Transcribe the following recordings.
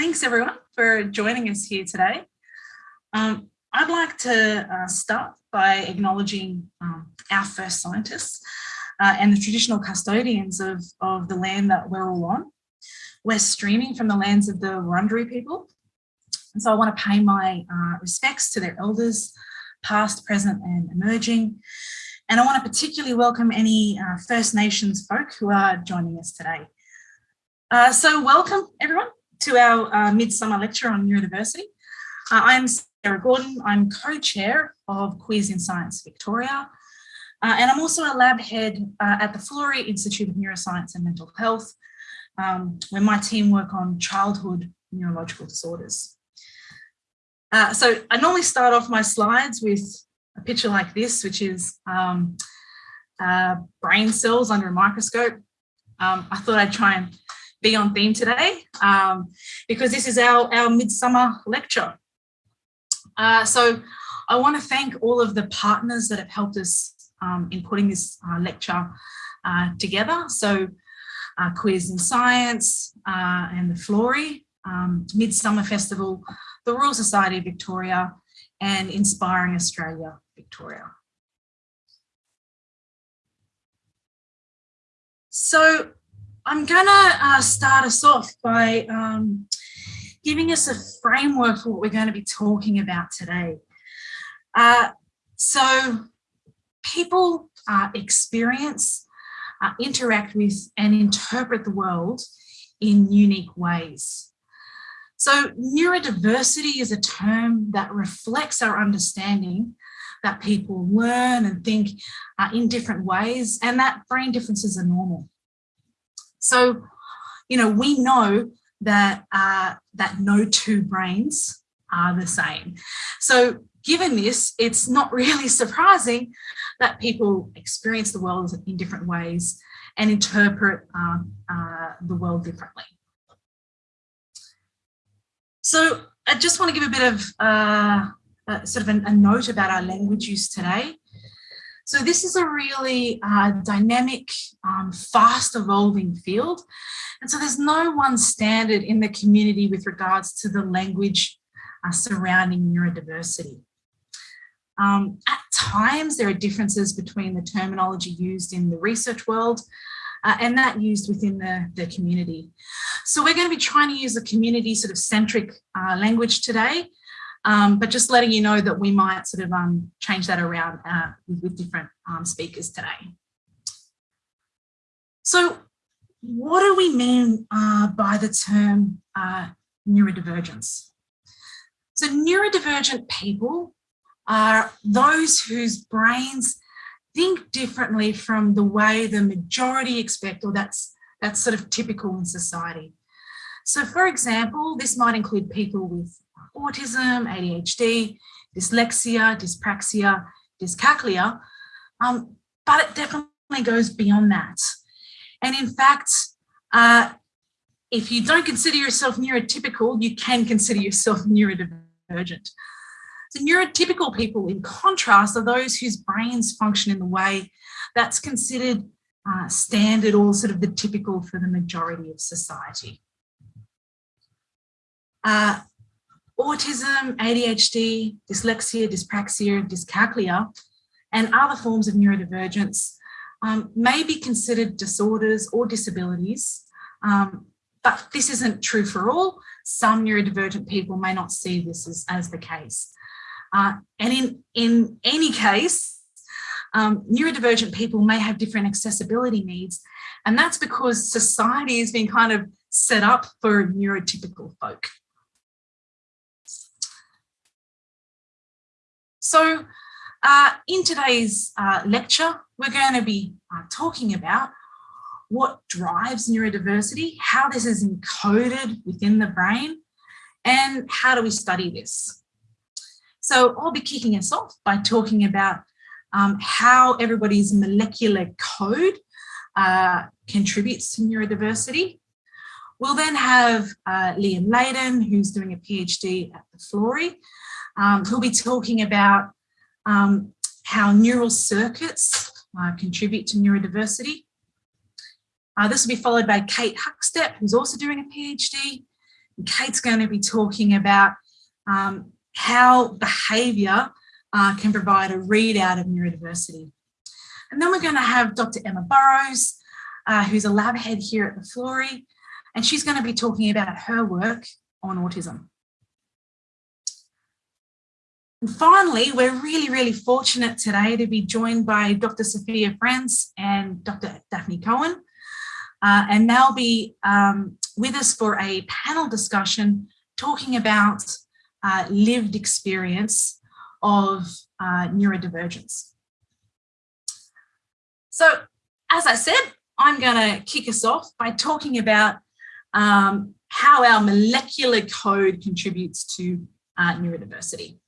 thanks everyone for joining us here today. Um, I'd like to uh, start by acknowledging um, our first scientists uh, and the traditional custodians of, of the land that we're all on. We're streaming from the lands of the Wurundjeri people. And so I want to pay my uh, respects to their elders, past, present and emerging. And I want to particularly welcome any uh, First Nations folk who are joining us today. Uh, so welcome everyone to our uh, Midsummer Lecture on Neurodiversity. Uh, I'm Sarah Gordon, I'm co-chair of Queers in Science Victoria, uh, and I'm also a lab head uh, at the Florey Institute of Neuroscience and Mental Health, um, where my team work on childhood neurological disorders. Uh, so I normally start off my slides with a picture like this, which is um, uh, brain cells under a microscope. Um, I thought I'd try and be on theme today um, because this is our, our midsummer lecture. Uh, so I want to thank all of the partners that have helped us um, in putting this uh, lecture uh, together. So uh, Queers in Science uh, and the Florey, um, Midsummer Festival, the Royal Society of Victoria and Inspiring Australia Victoria. So I'm gonna uh, start us off by um, giving us a framework for what we're going to be talking about today. Uh, so people uh, experience, uh, interact with and interpret the world in unique ways. So neurodiversity is a term that reflects our understanding that people learn and think uh, in different ways and that brain differences are normal. So, you know, we know that, uh, that no two brains are the same. So given this, it's not really surprising that people experience the world in different ways and interpret uh, uh, the world differently. So I just want to give a bit of uh, sort of an, a note about our language use today. So this is a really uh, dynamic, um, fast evolving field. And so there's no one standard in the community with regards to the language uh, surrounding neurodiversity. Um, at times, there are differences between the terminology used in the research world uh, and that used within the, the community. So we're going to be trying to use a community sort of centric uh, language today um, but just letting you know that we might sort of um, change that around uh, with, with, different um, speakers today. So what do we mean uh, by the term uh, neurodivergence? So neurodivergent people are those whose brains think differently from the way the majority expect or that's that's sort of typical in society. So for example, this might include people with autism, ADHD, dyslexia, dyspraxia, dyscalculia, um, but it definitely goes beyond that. And in fact, uh, if you don't consider yourself neurotypical, you can consider yourself neurodivergent. So neurotypical people, in contrast, are those whose brains function in the way that's considered uh, standard or sort of the typical for the majority of society. Uh, autism, ADHD, dyslexia, dyspraxia, dyscalculia, and other forms of neurodivergence um, may be considered disorders or disabilities, um, but this isn't true for all. Some neurodivergent people may not see this as, as the case. Uh, and in, in any case, um, neurodivergent people may have different accessibility needs, and that's because society has been kind of set up for neurotypical folk. So uh, in today's uh, lecture, we're going to be uh, talking about what drives neurodiversity, how this is encoded within the brain, and how do we study this. So I'll be kicking us off by talking about um, how everybody's molecular code uh, contributes to neurodiversity. We'll then have uh, Liam Layden, who's doing a PhD at the Florey, um, who'll be talking about um, how neural circuits uh, contribute to neurodiversity. Uh, this will be followed by Kate Huckstep, who's also doing a PhD, Kate's going to be talking about um, how behaviour uh, can provide a readout of neurodiversity. And then we're going to have Dr. Emma Burrows, uh, who's a lab head here at the Florey, and she's going to be talking about her work on autism. And finally, we're really, really fortunate today to be joined by Dr. Sophia Franz and Dr. Daphne Cohen. Uh, and they'll be um, with us for a panel discussion talking about uh, lived experience of uh, neurodivergence. So as I said, I'm going to kick us off by talking about um, how our molecular code contributes to uh, neurodiversity.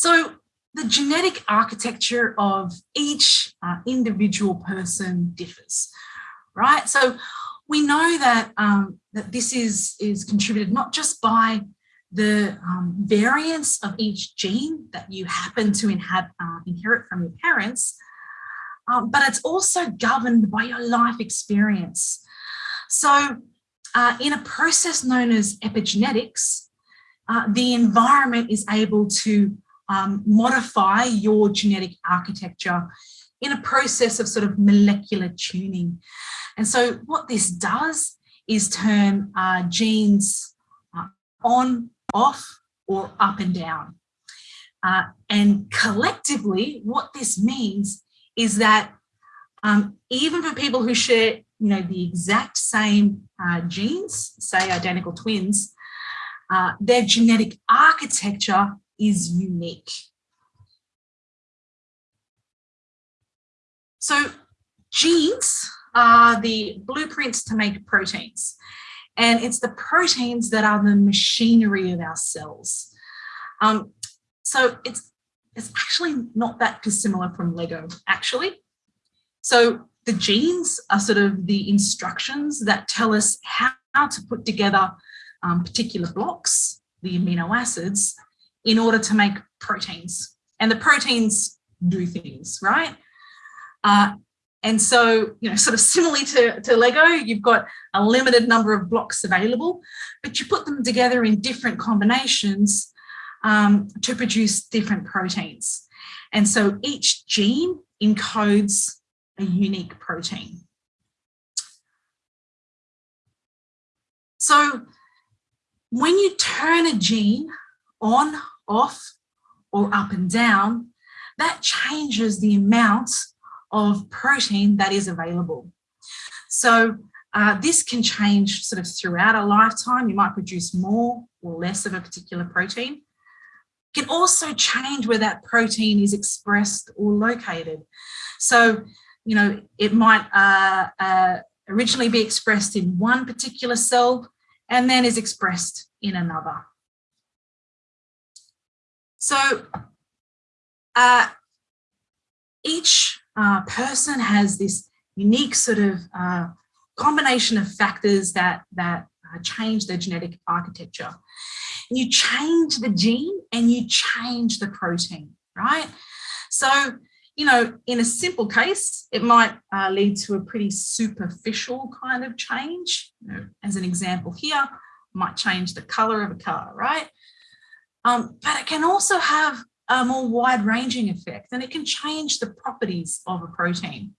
So the genetic architecture of each uh, individual person differs, right? So we know that, um, that this is, is contributed not just by the um, variance of each gene that you happen to inherit, uh, inherit from your parents, um, but it's also governed by your life experience. So uh, in a process known as epigenetics, uh, the environment is able to um, modify your genetic architecture in a process of sort of molecular tuning. And so what this does is turn uh, genes uh, on, off, or up and down. Uh, and collectively, what this means is that um, even for people who share you know, the exact same uh, genes, say identical twins, uh, their genetic architecture is unique. So genes are the blueprints to make proteins. And it's the proteins that are the machinery of our cells. Um, so it's, it's actually not that dissimilar from Lego, actually. So the genes are sort of the instructions that tell us how, to put together um, particular blocks, the amino acids, in order to make proteins. And the proteins do things, right? Uh, and so, you know, sort of similarly to, to Lego, you've got a limited number of blocks available, but you put them together in different combinations um, to produce different proteins. And so each gene encodes a unique protein. So when you turn a gene on, off, or up and down, that changes the amount of protein that is available. So uh, this can change sort of throughout a lifetime. You might produce more or less of a particular protein. It can also change where that protein is expressed or located. So, you know, it might uh, uh, originally be expressed in one particular cell and then is expressed in another. So uh, each uh, person has this unique sort of uh, combination of factors that, that uh, change their genetic architecture. You change the gene and you change the protein, right? So, you know, in a simple case, it might uh, lead to a pretty superficial kind of change. As an example here, might change the color of a car, right? Um, but it can also have a more wide ranging effect and it can change the properties of a protein.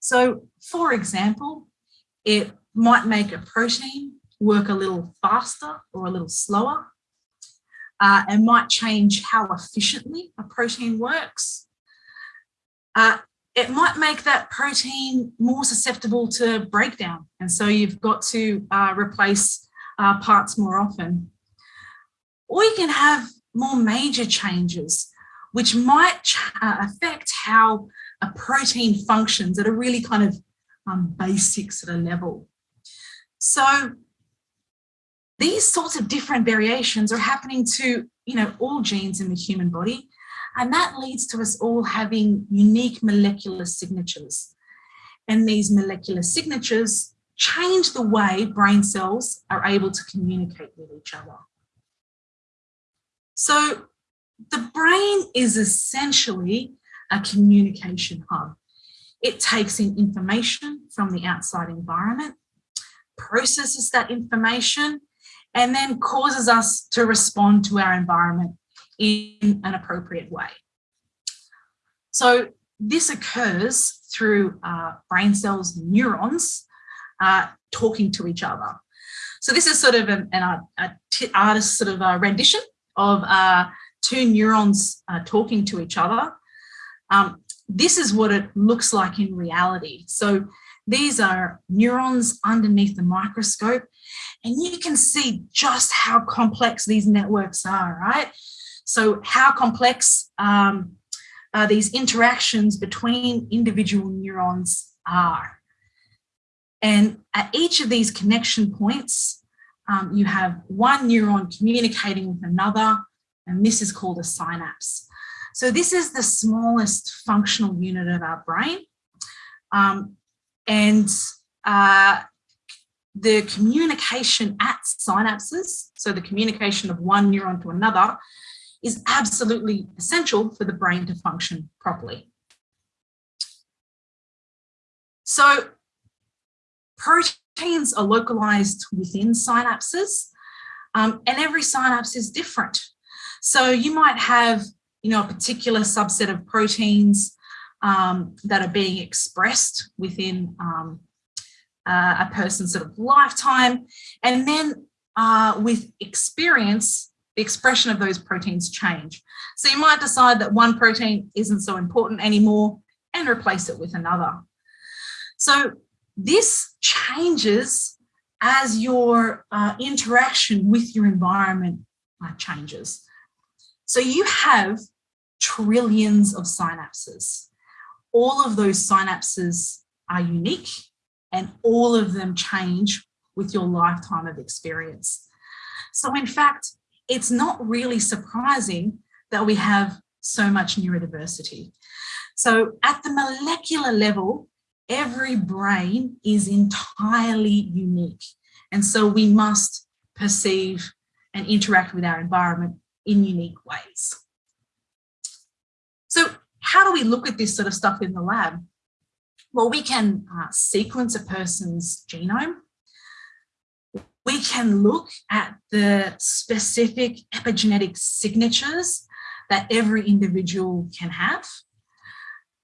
So for example, it might make a protein work a little faster or a little slower. Uh, and might change how efficiently a protein works. Uh, it might make that protein more susceptible to breakdown. And so you've got to uh, replace uh, parts more often or you can have more major changes, which might uh, affect how a protein functions at a really kind of um, basic sort of level. So these sorts of different variations are happening to, you know, all genes in the human body. And that leads to us all having unique molecular signatures. And these molecular signatures change the way brain cells are able to communicate with each other. So the brain is essentially a communication hub. It takes in information from the outside environment, processes that information, and then causes us to respond to our environment in an appropriate way. So this occurs through uh, brain cells, neurons, uh, talking to each other. So this is sort of an, an artist sort of a rendition of uh, two neurons uh, talking to each other. Um, this is what it looks like in reality. So these are neurons underneath the microscope, and you can see just how complex these networks are, right? So how complex um, uh, these interactions between individual neurons are. And at each of these connection points, um, you have one neuron communicating with another, and this is called a synapse. So this is the smallest functional unit of our brain. Um, and uh, the communication at synapses, so the communication of one neuron to another, is absolutely essential for the brain to function properly. So proteins are localized within synapses um, and every synapse is different. So you might have, you know, a particular subset of proteins um, that are being expressed within um, uh, a person's sort of lifetime. And then uh, with experience, the expression of those proteins change. So you might decide that one protein isn't so important anymore and replace it with another. So this changes as your uh, interaction with your environment uh, changes. So you have trillions of synapses. All of those synapses are unique and all of them change with your lifetime of experience. So in fact, it's not really surprising that we have so much neurodiversity. So at the molecular level, every brain is entirely unique. And so we must perceive and interact with our environment in unique ways. So how do we look at this sort of stuff in the lab? Well, we can uh, sequence a person's genome we can look at the specific epigenetic signatures that every individual can have.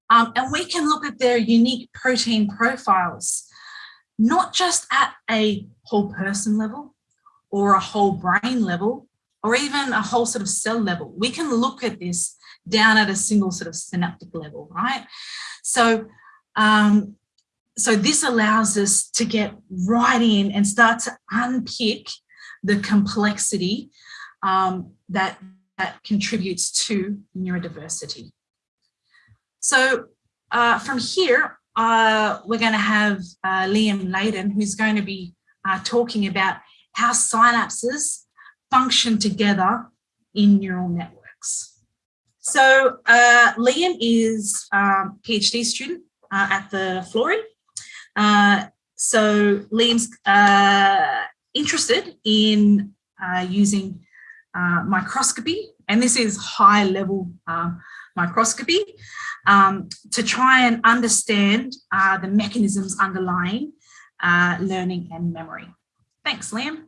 Um, and we can look at their unique protein profiles, not just at a whole person level or a whole brain level, or even a whole sort of cell level. We can look at this down at a single sort of synaptic level, right? So um, so this allows us to get right in and start to unpick the complexity um, that, that contributes to neurodiversity. So uh, from here, uh, we're going to have uh, Liam Layden, who's going to be uh, talking about how synapses function together in neural networks. So uh, Liam is a um, PhD student at the Florey so Liam's interested in using microscopy, and this is high level um, microscopy, um, to try and understand uh, the mechanisms underlying learning and memory. Thanks, Liam.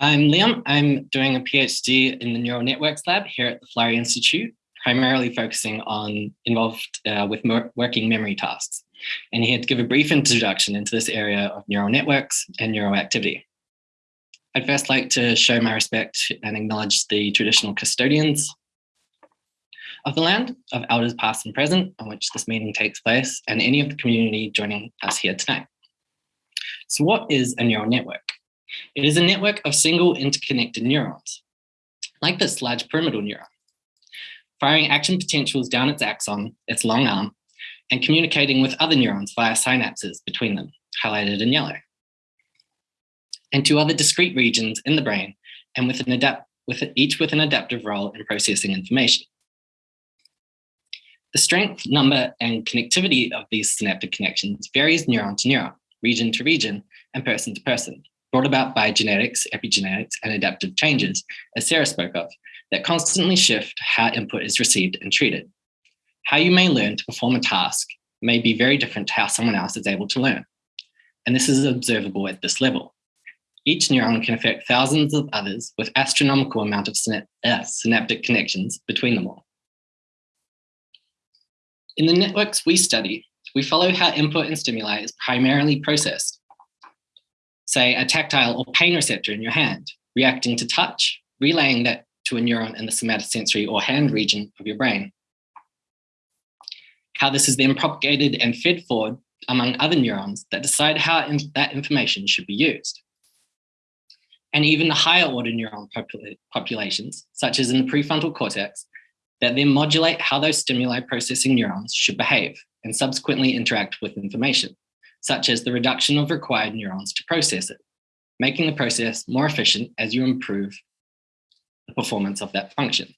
I'm Liam. I'm doing a PhD in the Neural Networks Lab here at the Florey Institute, primarily focusing on involved uh, with working memory tasks and here to give a brief introduction into this area of neural networks and neural activity. I'd first like to show my respect and acknowledge the traditional custodians of the land, of elders past and present, on which this meeting takes place, and any of the community joining us here tonight. So what is a neural network? It is a network of single interconnected neurons, like this large pyramidal neuron, firing action potentials down its axon, its long arm, and communicating with other neurons via synapses between them, highlighted in yellow, and to other discrete regions in the brain, and with an adapt with each with an adaptive role in processing information. The strength, number, and connectivity of these synaptic connections varies neuron to neuron, region to region, and person to person, brought about by genetics, epigenetics, and adaptive changes, as Sarah spoke of, that constantly shift how input is received and treated. How you may learn to perform a task may be very different to how someone else is able to learn. and this is observable at this level. Each neuron can affect thousands of others with astronomical amount of uh, synaptic connections between them all. In the networks we study, we follow how input and stimuli is primarily processed. Say a tactile or pain receptor in your hand, reacting to touch, relaying that to a neuron in the somatosensory or hand region of your brain. How this is then propagated and fed forward among other neurons that decide how in that information should be used. And even the higher order neuron popula populations, such as in the prefrontal cortex, that then modulate how those stimuli processing neurons should behave and subsequently interact with information, such as the reduction of required neurons to process it, making the process more efficient as you improve the performance of that function.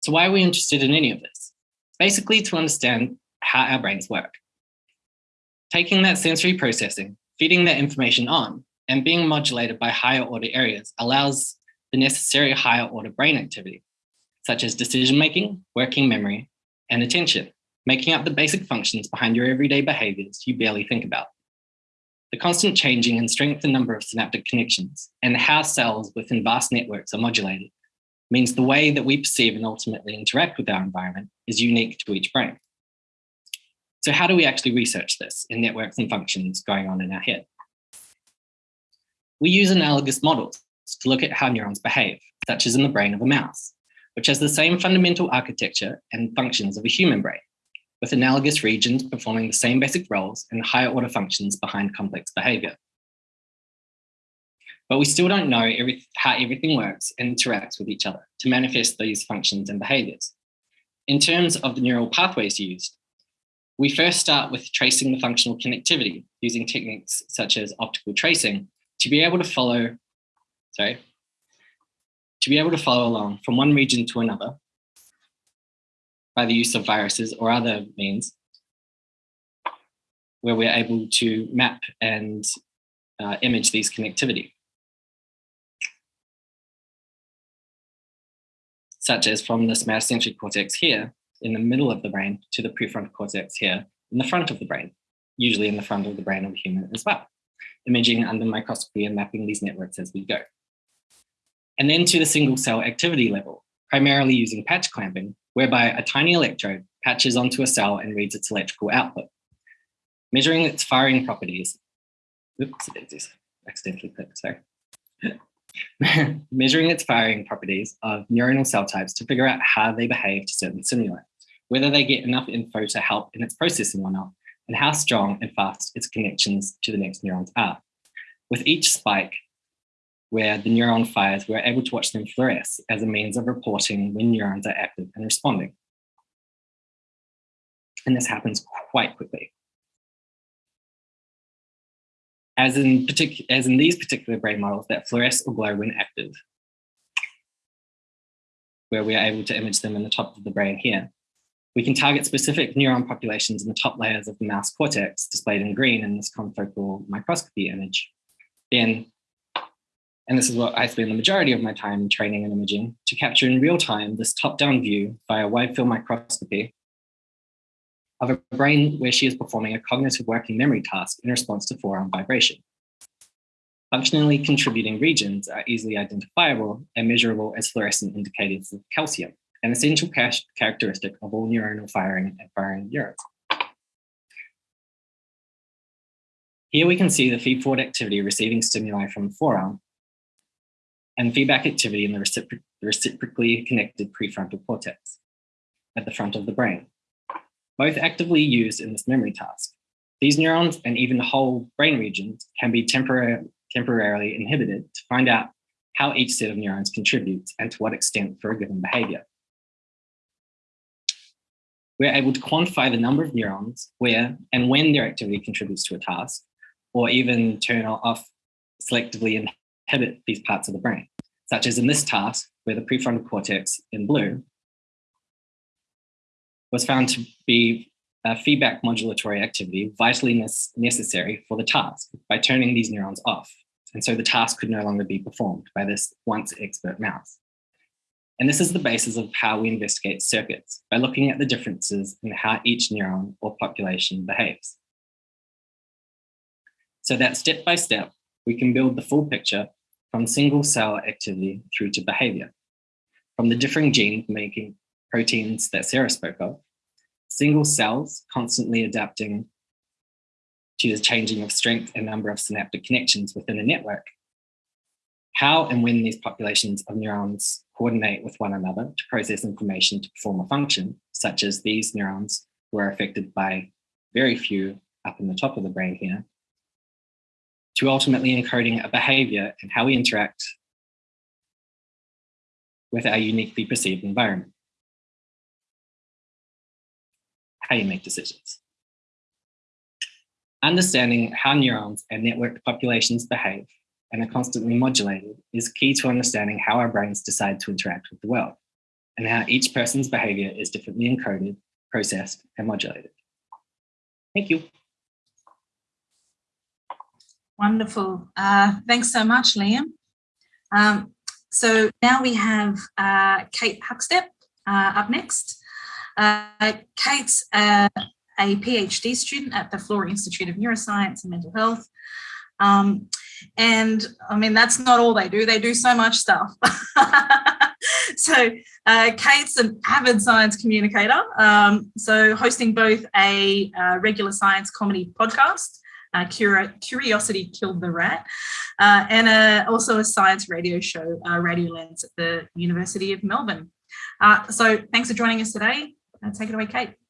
So why are we interested in any of this? Basically to understand how our brains work. Taking that sensory processing, feeding that information on, and being modulated by higher order areas allows the necessary higher order brain activity, such as decision-making, working memory, and attention, making up the basic functions behind your everyday behaviors you barely think about. The constant changing and strength and number of synaptic connections and how cells within vast networks are modulated means the way that we perceive and ultimately interact with our environment is unique to each brain. So how do we actually research this in networks and functions going on in our head? We use analogous models to look at how neurons behave, such as in the brain of a mouse, which has the same fundamental architecture and functions of a human brain, with analogous regions performing the same basic roles and higher order functions behind complex behavior. But we still don't know every, how everything works and interacts with each other to manifest these functions and behaviors. In terms of the neural pathways used, we first start with tracing the functional connectivity using techniques such as optical tracing to be able to follow, sorry, to be able to follow along from one region to another by the use of viruses or other means where we're able to map and uh, image these connectivity. Such as from the somatosensory cortex here in the middle of the brain to the prefrontal cortex here in the front of the brain, usually in the front of the brain of a human as well, imaging under microscopy and mapping these networks as we go. And then to the single cell activity level, primarily using patch clamping, whereby a tiny electrode patches onto a cell and reads its electrical output. Measuring its firing properties, oops, accidentally clicked, sorry. Measuring its firing properties of neuronal cell types to figure out how they behave to certain stimuli, whether they get enough info to help in its processing or not, and how strong and fast its connections to the next neurons are. With each spike, where the neuron fires, we're able to watch them fluoresce as a means of reporting when neurons are active and responding. And this happens quite quickly. As in, as in these particular brain models that fluoresce or glow when active, where we are able to image them in the top of the brain here. We can target specific neuron populations in the top layers of the mouse cortex, displayed in green in this confocal microscopy image. Then and this is what I spend the majority of my time training and imaging, to capture in real time this top-down view via wide field microscopy of a brain where she is performing a cognitive working memory task in response to forearm vibration. Functionally contributing regions are easily identifiable and measurable as fluorescent indicators of calcium, an essential characteristic of all neuronal firing and firing neurons. Here we can see the feed-forward activity receiving stimuli from the forearm and feedback activity in the recipro reciprocally connected prefrontal cortex at the front of the brain, both actively used in this memory task. These neurons and even whole brain regions can be tempor temporarily inhibited to find out how each set of neurons contributes and to what extent for a given behavior. We're able to quantify the number of neurons where and when their activity contributes to a task, or even turn off selectively inhibit these parts of the brain, such as in this task where the prefrontal cortex in blue was found to be a feedback modulatory activity vitally necessary for the task by turning these neurons off. And so the task could no longer be performed by this once expert mouse. And this is the basis of how we investigate circuits by looking at the differences in how each neuron or population behaves. so that step by step, we can build the full picture from single cell activity through to behavior. From the differing gene making proteins that Sarah spoke of, single cells constantly adapting to the changing of strength and number of synaptic connections within a network. How and when these populations of neurons coordinate with one another to process information to perform a function, such as these neurons were affected by very few up in the top of the brain here, to ultimately encoding a behavior and how we interact with our uniquely perceived environment. How you make decisions. Understanding how neurons and networked populations behave and are constantly modulated is key to understanding how our brains decide to interact with the world and how each person's behavior is differently encoded, processed, and modulated. Thank you. Wonderful. Uh, thanks so much, Liam. Um, so now we have uh, Kate Huckstep uh, up next. Uh, Kate's uh, a PhD student at the Florey Institute of Neuroscience and Mental Health. Um, and I mean, that's not all they do. They do so much stuff. so uh, Kate's an avid science communicator. Um, so hosting both a uh, regular science comedy podcast uh, Curiosity Killed the Rat, uh, and a, also a science radio show, uh, Radio Lens at the University of Melbourne. Uh, so thanks for joining us today. Uh, take it away, Kate.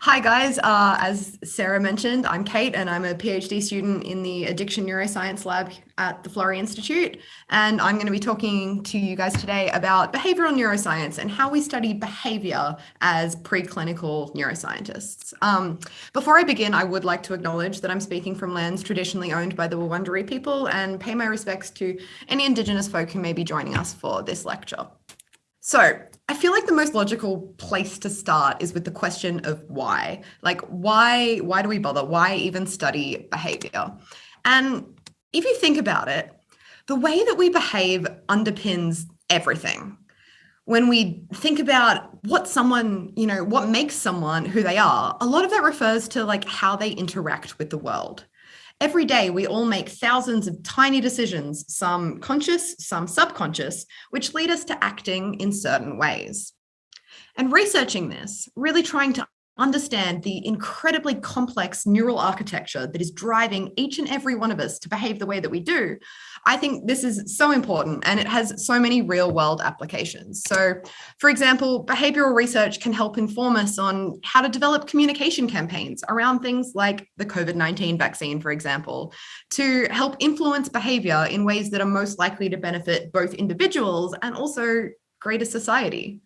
Hi guys, uh, as Sarah mentioned, I'm Kate and I'm a PhD student in the Addiction Neuroscience Lab at the Florey Institute. And I'm going to be talking to you guys today about behavioral neuroscience and how we study behavior as preclinical neuroscientists. Um, before I begin, I would like to acknowledge that I'm speaking from lands traditionally owned by the Wurundjeri people and pay my respects to any Indigenous folk who may be joining us for this lecture. So I feel like the most logical place to start is with the question of why. Like why why do we bother? Why even study behavior? And if you think about it, the way that we behave underpins everything. When we think about what someone, you know, what makes someone who they are, a lot of that refers to like how they interact with the world. Every day, we all make thousands of tiny decisions, some conscious, some subconscious, which lead us to acting in certain ways. And researching this, really trying to understand the incredibly complex neural architecture that is driving each and every one of us to behave the way that we do, I think this is so important and it has so many real world applications. So for example, behavioral research can help inform us on how to develop communication campaigns around things like the COVID-19 vaccine, for example, to help influence behavior in ways that are most likely to benefit both individuals and also greater society.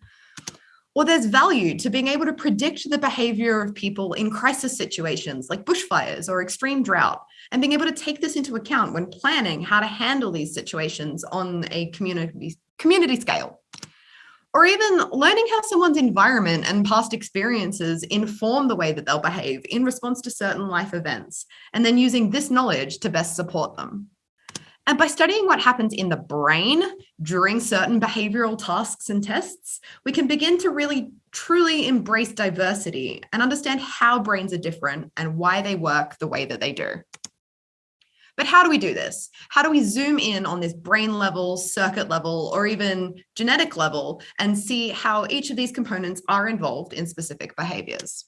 Or there's value to being able to predict the behavior of people in crisis situations like bushfires or extreme drought, and being able to take this into account when planning how to handle these situations on a community, community scale. Or even learning how someone's environment and past experiences inform the way that they'll behave in response to certain life events, and then using this knowledge to best support them. And by studying what happens in the brain during certain behavioral tasks and tests, we can begin to really truly embrace diversity and understand how brains are different and why they work the way that they do. But how do we do this? How do we zoom in on this brain level, circuit level, or even genetic level and see how each of these components are involved in specific behaviors?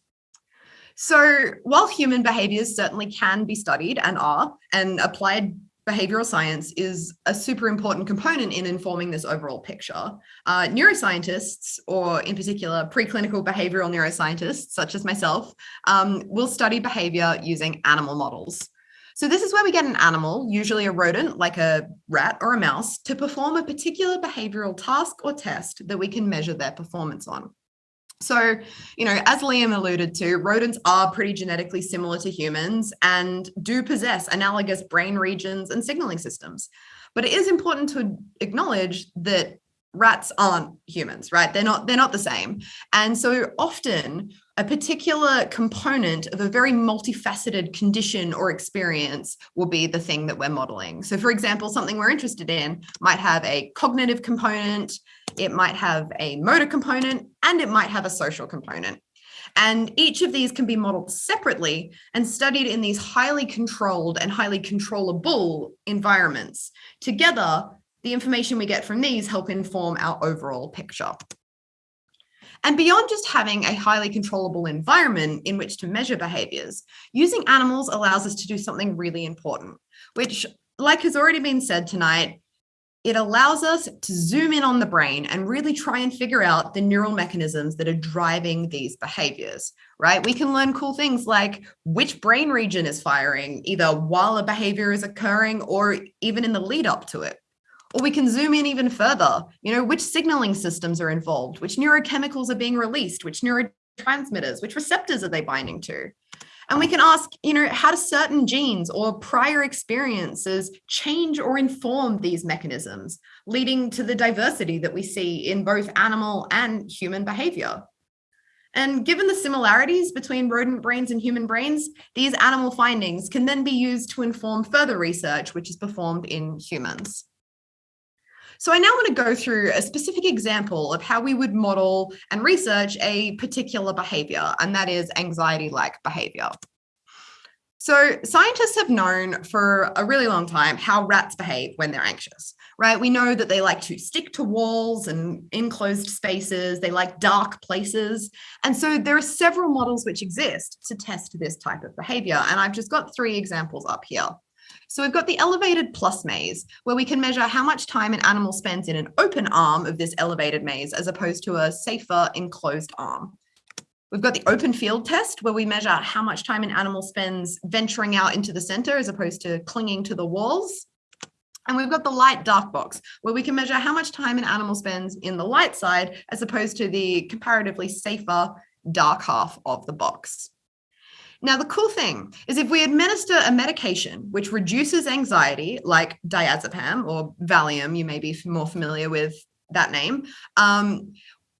So while human behaviors certainly can be studied and are, and applied behavioral science is a super important component in informing this overall picture. Uh, neuroscientists, or in particular, preclinical behavioral neuroscientists, such as myself, um, will study behavior using animal models. So this is where we get an animal, usually a rodent like a rat or a mouse, to perform a particular behavioral task or test that we can measure their performance on. So, you know, as Liam alluded to, rodents are pretty genetically similar to humans and do possess analogous brain regions and signaling systems. But it is important to acknowledge that rats aren't humans, right? They're not, they're not the same. And so often a particular component of a very multifaceted condition or experience will be the thing that we're modeling. So for example, something we're interested in might have a cognitive component, it might have a motor component, and it might have a social component. And each of these can be modeled separately and studied in these highly controlled and highly controllable environments. Together, the information we get from these help inform our overall picture. And beyond just having a highly controllable environment in which to measure behaviors, using animals allows us to do something really important, which like has already been said tonight, it allows us to zoom in on the brain and really try and figure out the neural mechanisms that are driving these behaviors, right? We can learn cool things like which brain region is firing either while a behavior is occurring or even in the lead up to it. Or we can zoom in even further, you know, which signaling systems are involved, which neurochemicals are being released, which neurotransmitters, which receptors are they binding to? And we can ask, you know, how do certain genes or prior experiences change or inform these mechanisms, leading to the diversity that we see in both animal and human behavior? And given the similarities between rodent brains and human brains, these animal findings can then be used to inform further research, which is performed in humans. So I now want to go through a specific example of how we would model and research a particular behavior, and that is anxiety-like behavior. So scientists have known for a really long time how rats behave when they're anxious, right? We know that they like to stick to walls and enclosed spaces. They like dark places. And so there are several models which exist to test this type of behavior. And I've just got three examples up here. So we've got the elevated plus maze, where we can measure how much time an animal spends in an open arm of this elevated maze as opposed to a safer enclosed arm. We've got the open field test where we measure how much time an animal spends venturing out into the center as opposed to clinging to the walls. And we've got the light dark box where we can measure how much time an animal spends in the light side as opposed to the comparatively safer dark half of the box. Now, the cool thing is if we administer a medication which reduces anxiety, like diazepam or Valium, you may be more familiar with that name, um,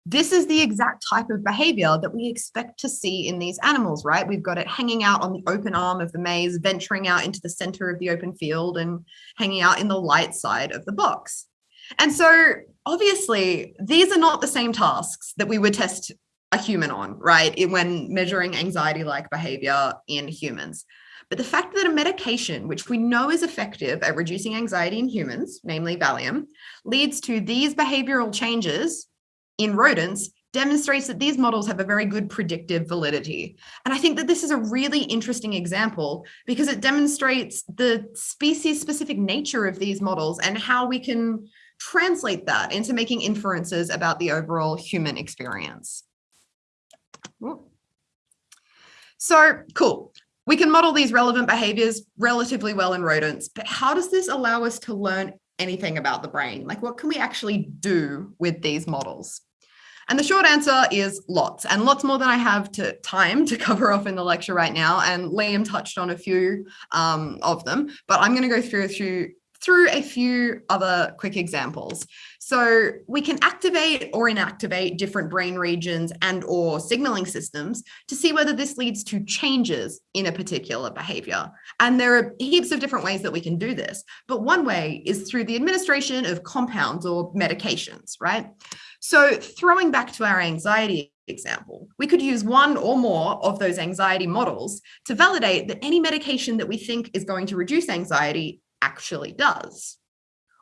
this is the exact type of behavior that we expect to see in these animals, right? We've got it hanging out on the open arm of the maze, venturing out into the center of the open field and hanging out in the light side of the box. And so obviously these are not the same tasks that we would test a human on, right? When measuring anxiety like behavior in humans. But the fact that a medication, which we know is effective at reducing anxiety in humans, namely Valium, leads to these behavioral changes in rodents demonstrates that these models have a very good predictive validity. And I think that this is a really interesting example because it demonstrates the species specific nature of these models and how we can translate that into making inferences about the overall human experience. So cool. We can model these relevant behaviors relatively well in rodents, but how does this allow us to learn anything about the brain? Like what can we actually do with these models? And the short answer is lots and lots more than I have to time to cover off in the lecture right now. And Liam touched on a few um, of them, but I'm going to go through a few through a few other quick examples. So we can activate or inactivate different brain regions and or signaling systems to see whether this leads to changes in a particular behavior. And there are heaps of different ways that we can do this. But one way is through the administration of compounds or medications, right? So throwing back to our anxiety example, we could use one or more of those anxiety models to validate that any medication that we think is going to reduce anxiety actually does.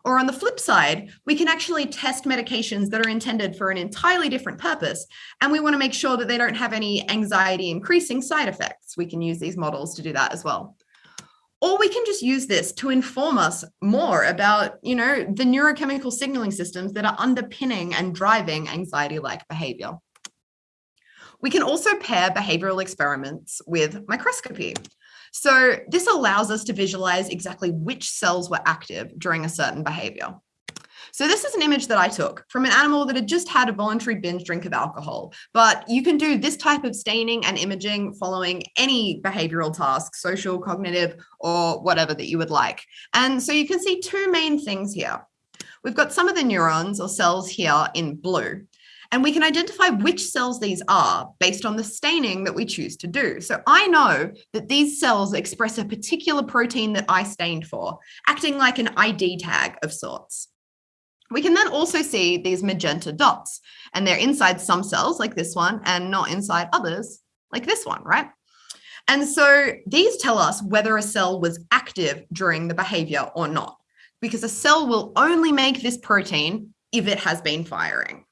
Or on the flip side, we can actually test medications that are intended for an entirely different purpose, and we want to make sure that they don't have any anxiety increasing side effects. We can use these models to do that as well. Or we can just use this to inform us more about, you know, the neurochemical signaling systems that are underpinning and driving anxiety-like behavior. We can also pair behavioral experiments with microscopy. So this allows us to visualize exactly which cells were active during a certain behavior. So this is an image that I took from an animal that had just had a voluntary binge drink of alcohol, but you can do this type of staining and imaging following any behavioral task, social, cognitive, or whatever that you would like. And so you can see two main things here. We've got some of the neurons or cells here in blue. And we can identify which cells these are based on the staining that we choose to do. So I know that these cells express a particular protein that I stained for, acting like an ID tag of sorts. We can then also see these magenta dots and they're inside some cells like this one and not inside others like this one, right? And so these tell us whether a cell was active during the behavior or not, because a cell will only make this protein if it has been firing.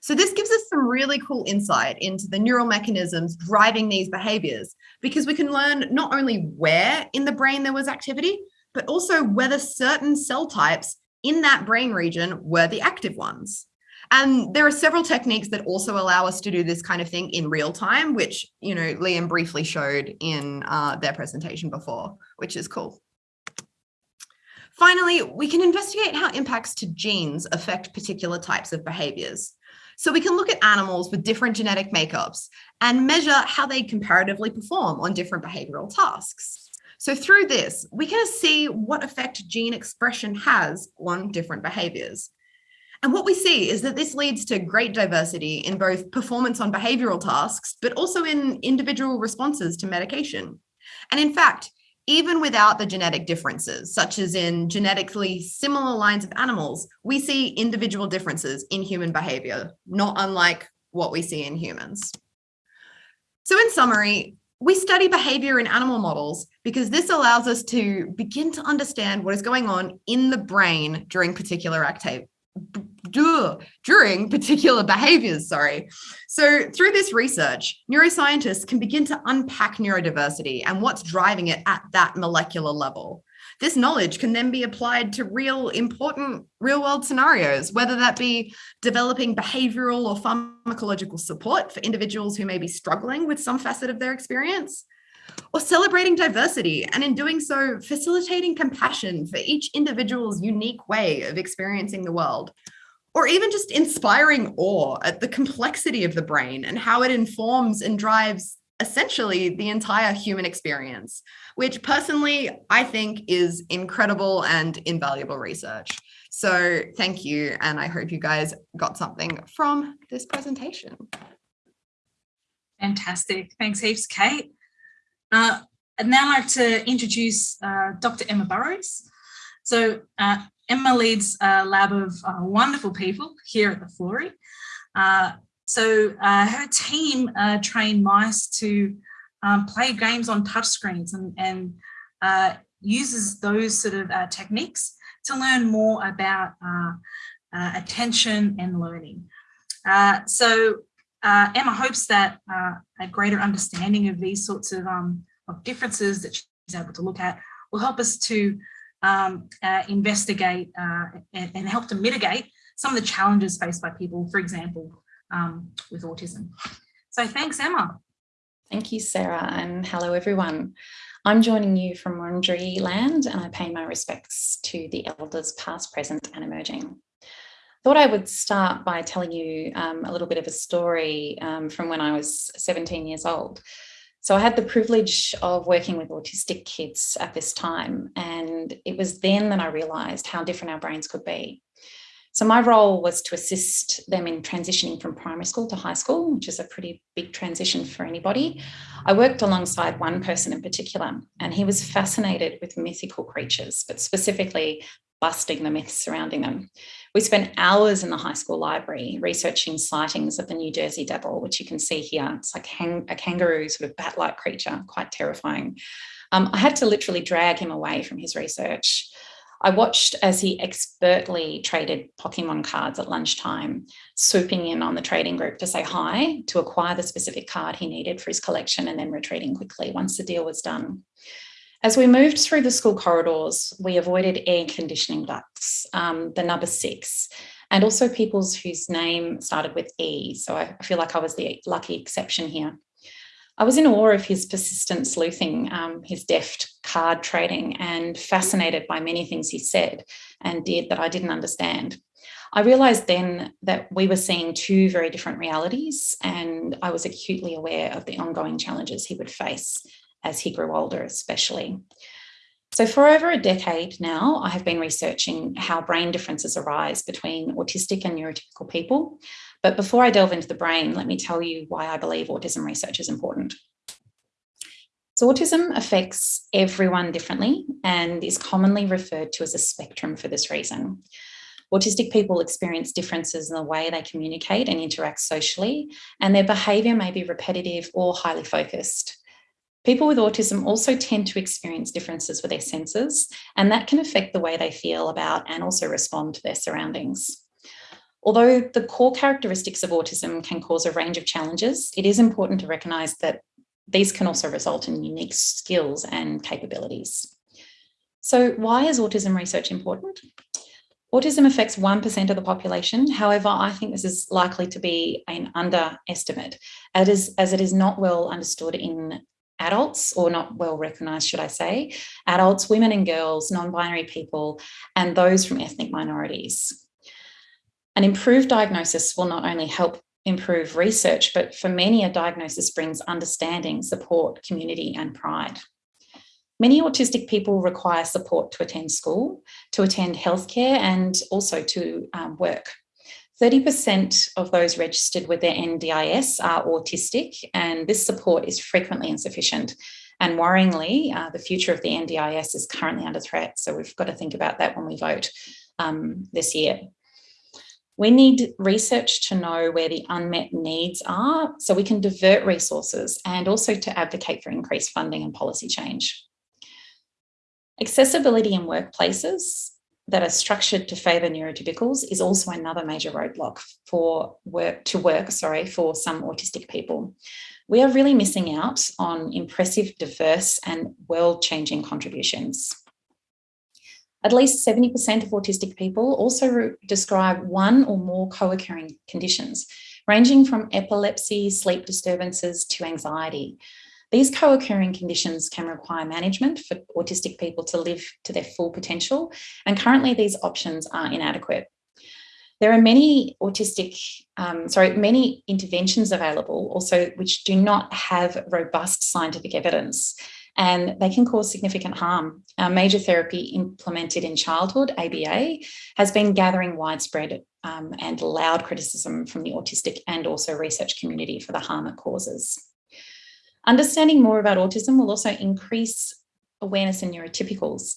So this gives us some really cool insight into the neural mechanisms driving these behaviors, because we can learn not only where in the brain there was activity, but also whether certain cell types in that brain region were the active ones. And there are several techniques that also allow us to do this kind of thing in real time, which, you know, Liam briefly showed in uh, their presentation before, which is cool. Finally, we can investigate how impacts to genes affect particular types of behaviors. So we can look at animals with different genetic makeups and measure how they comparatively perform on different behavioral tasks. So through this, we can see what effect gene expression has on different behaviors. And what we see is that this leads to great diversity in both performance on behavioral tasks, but also in individual responses to medication. And in fact, even without the genetic differences, such as in genetically similar lines of animals, we see individual differences in human behavior, not unlike what we see in humans. So in summary, we study behavior in animal models because this allows us to begin to understand what is going on in the brain during particular activity during particular behaviors, sorry. So through this research, neuroscientists can begin to unpack neurodiversity and what's driving it at that molecular level. This knowledge can then be applied to real important real world scenarios, whether that be developing behavioral or pharmacological support for individuals who may be struggling with some facet of their experience, or celebrating diversity and in doing so, facilitating compassion for each individual's unique way of experiencing the world, or even just inspiring awe at the complexity of the brain and how it informs and drives essentially the entire human experience, which personally I think is incredible and invaluable research. So thank you. And I hope you guys got something from this presentation. Fantastic. Thanks heaps, Kate. Uh, I'd now like to introduce uh, Dr. Emma Burrows. So uh, Emma leads a lab of uh, wonderful people here at the Florey. Uh, so uh, her team train mice to um, play games on touchscreens and, and uses those sort of techniques to learn more about attention and learning. so uh, Emma hopes that uh, a greater understanding of these sorts of, um, of differences that she's able to look at will help us to um, uh, investigate uh, and, and, help to mitigate some of the challenges faced by people, for example, um, with autism. So thanks, Emma. Thank you, Sarah, and hello, everyone. I'm joining you from Wurundjeri land and I pay my respects to the elders past, present and emerging thought I would start by telling you um, a little bit of a story um, from when I was 17 years old. So I had the privilege of working with autistic kids at this time, and it was then that I realised how different our brains could be. So my role was to assist them in transitioning from primary school to high school, which is a pretty big transition for anybody. I worked alongside one person in particular, and he was fascinated with mythical creatures, but specifically busting the myths surrounding them. We spent hours in the high school library researching sightings of the New Jersey devil, which you can see here. It's like a kangaroo sort of bat-like creature, quite terrifying. Um, I had to literally drag him away from his research. I watched as he expertly traded Pokemon cards at lunchtime, swooping in on the trading group to say hi, to acquire the specific card he needed for his collection and then retreating quickly once the deal was done. As we moved through the school corridors, we avoided air conditioning ducts, um, the number six, and also people's whose name started with E. So I feel like I was the lucky exception here. I was in awe of his persistent sleuthing, um, his deft card trading, and fascinated by many things he said and did that I didn't understand. I realized then that we were seeing two very different realities, and I was acutely aware of the ongoing challenges he would face as he grew older, especially. So for over a decade now, I have been researching how brain differences arise between autistic and neurotypical people. But before I delve into the brain, let me tell you why I believe autism research is important. So autism affects everyone differently and is commonly referred to as a spectrum for this reason. Autistic people experience differences in the way they communicate and interact socially, and their behaviour may be repetitive or highly focused. People with autism also tend to experience differences with their senses, and that can affect the way they feel about and also respond to their surroundings. Although the core characteristics of autism can cause a range of challenges, it is important to recognise that these can also result in unique skills and capabilities. So why is autism research important? Autism affects 1% of the population. However, I think this is likely to be an underestimate as it is, as it is not well understood in adults or not well recognised, should I say, adults, women and girls, non-binary people, and those from ethnic minorities. An improved diagnosis will not only help improve research, but for many a diagnosis brings understanding, support, community and pride. Many autistic people require support to attend school, to attend healthcare and also to um, work. 30% of those registered with their NDIS are autistic and this support is frequently insufficient. And worryingly, uh, the future of the NDIS is currently under threat. So we've got to think about that when we vote um, this year. We need research to know where the unmet needs are so we can divert resources and also to advocate for increased funding and policy change. Accessibility in workplaces that are structured to favour neurotypicals is also another major roadblock for work to work, sorry, for some autistic people. We are really missing out on impressive, diverse and world-changing contributions. At least 70% of autistic people also describe one or more co-occurring conditions, ranging from epilepsy, sleep disturbances to anxiety. These co-occurring conditions can require management for autistic people to live to their full potential, and currently these options are inadequate. There are many autistic, um, sorry, many interventions available also which do not have robust scientific evidence and they can cause significant harm. Our major therapy implemented in childhood, ABA, has been gathering widespread um, and loud criticism from the autistic and also research community for the harm it causes. Understanding more about autism will also increase awareness in neurotypicals.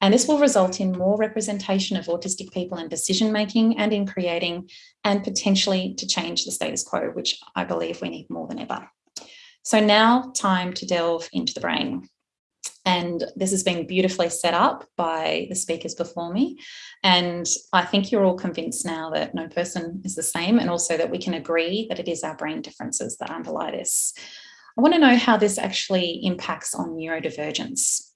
And this will result in more representation of autistic people in decision making and in creating and potentially to change the status quo, which I believe we need more than ever. So now time to delve into the brain. And this has been beautifully set up by the speakers before me. And I think you're all convinced now that no person is the same and also that we can agree that it is our brain differences that underlie this. I want to know how this actually impacts on neurodivergence.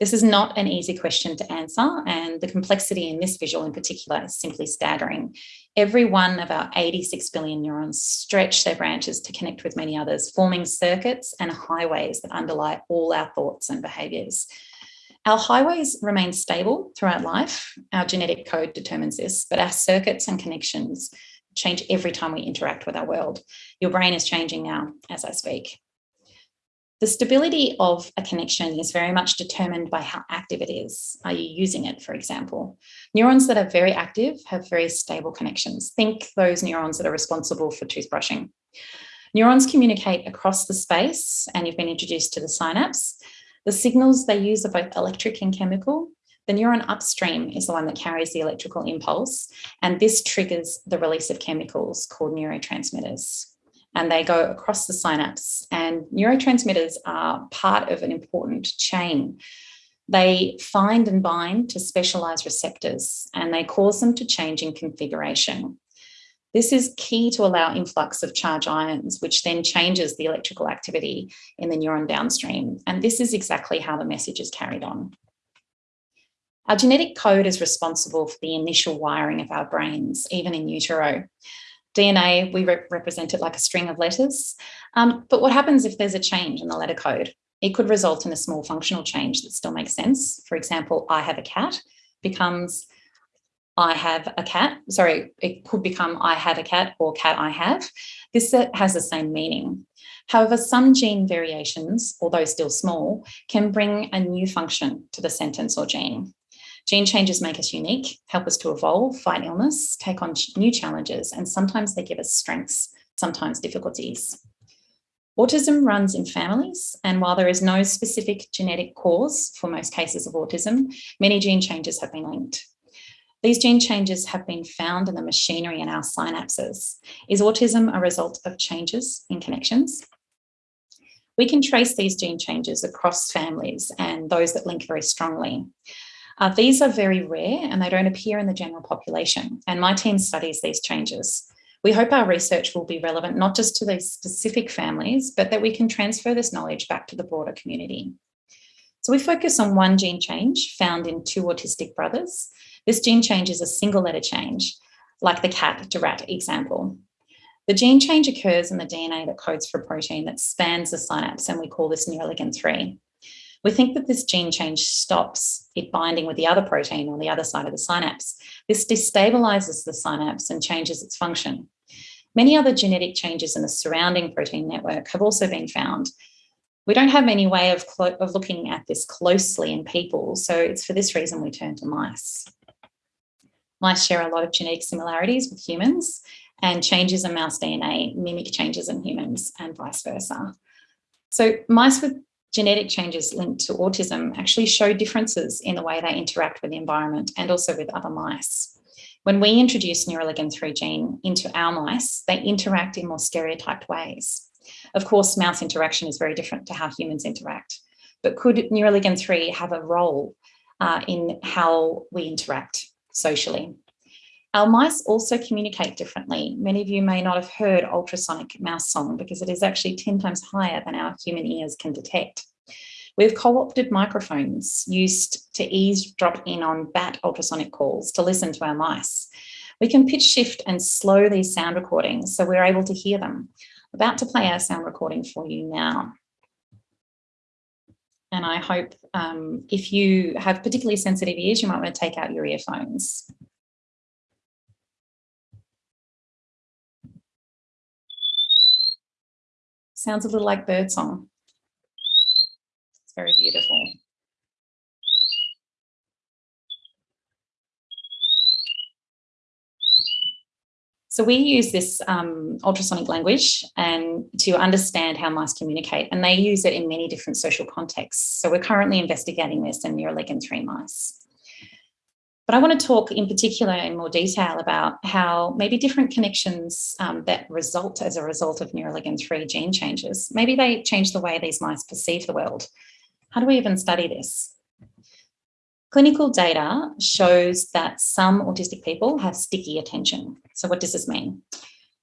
This is not an easy question to answer and the complexity in this visual in particular is simply staggering. Every one of our 86 billion neurons stretch their branches to connect with many others, forming circuits and highways that underlie all our thoughts and behaviours. Our highways remain stable throughout life. Our genetic code determines this, but our circuits and connections change every time we interact with our world. Your brain is changing now as I speak. The stability of a connection is very much determined by how active it is. Are you using it, for example? Neurons that are very active have very stable connections. Think those neurons that are responsible for toothbrushing. Neurons communicate across the space and you've been introduced to the synapse. The signals they use are both electric and chemical. The neuron upstream is the one that carries the electrical impulse and this triggers the release of chemicals called neurotransmitters and they go across the synapse. And neurotransmitters are part of an important chain. They find and bind to specialized receptors and they cause them to change in configuration. This is key to allow influx of charge ions, which then changes the electrical activity in the neuron downstream. And this is exactly how the message is carried on. Our genetic code is responsible for the initial wiring of our brains, even in utero. DNA, we rep represent it like a string of letters. Um, but what happens if there's a change in the letter code? It could result in a small functional change that still makes sense. For example, I have a cat becomes I have a cat. Sorry, it could become I have a cat or cat I have. This has the same meaning. However, some gene variations, although still small, can bring a new function to the sentence or gene. Gene changes make us unique, help us to evolve, fight illness, take on new challenges, and sometimes they give us strengths, sometimes difficulties. Autism runs in families, and while there is no specific genetic cause for most cases of autism, many gene changes have been linked. These gene changes have been found in the machinery in our synapses. Is autism a result of changes in connections? We can trace these gene changes across families and those that link very strongly. Uh, these are very rare and they don't appear in the general population. And my team studies these changes. We hope our research will be relevant not just to these specific families, but that we can transfer this knowledge back to the broader community. So we focus on one gene change found in two autistic brothers. This gene change is a single letter change, like the cat to rat example. The gene change occurs in the DNA that codes for a protein that spans the synapse, and we call this neuroligin 3. We think that this gene change stops it binding with the other protein on the other side of the synapse. This destabilizes the synapse and changes its function. Many other genetic changes in the surrounding protein network have also been found, we don't have any way of, of looking at this closely in people, so it's for this reason we turn to mice. Mice share a lot of genetic similarities with humans, and changes in mouse DNA mimic changes in humans and vice versa. So mice with genetic changes linked to autism actually show differences in the way they interact with the environment and also with other mice. When we introduce neuroligin 3 gene into our mice, they interact in more stereotyped ways. Of course, mouse interaction is very different to how humans interact, but could neuroligin 3 have a role uh, in how we interact socially? Our mice also communicate differently. Many of you may not have heard ultrasonic mouse song because it is actually 10 times higher than our human ears can detect. We've co-opted microphones used to eavesdrop in on bat ultrasonic calls to listen to our mice. We can pitch shift and slow these sound recordings so we're able to hear them about to play our sound recording for you now. And I hope um, if you have particularly sensitive ears, you might want to take out your earphones. Sounds a little like birdsong. It's very beautiful. So we use this um, ultrasonic language and to understand how mice communicate, and they use it in many different social contexts. So we're currently investigating this in neuroligin 3 mice. But I want to talk in particular in more detail about how maybe different connections um, that result as a result of neuroligin 3 gene changes, maybe they change the way these mice perceive the world. How do we even study this? Clinical data shows that some autistic people have sticky attention. So what does this mean?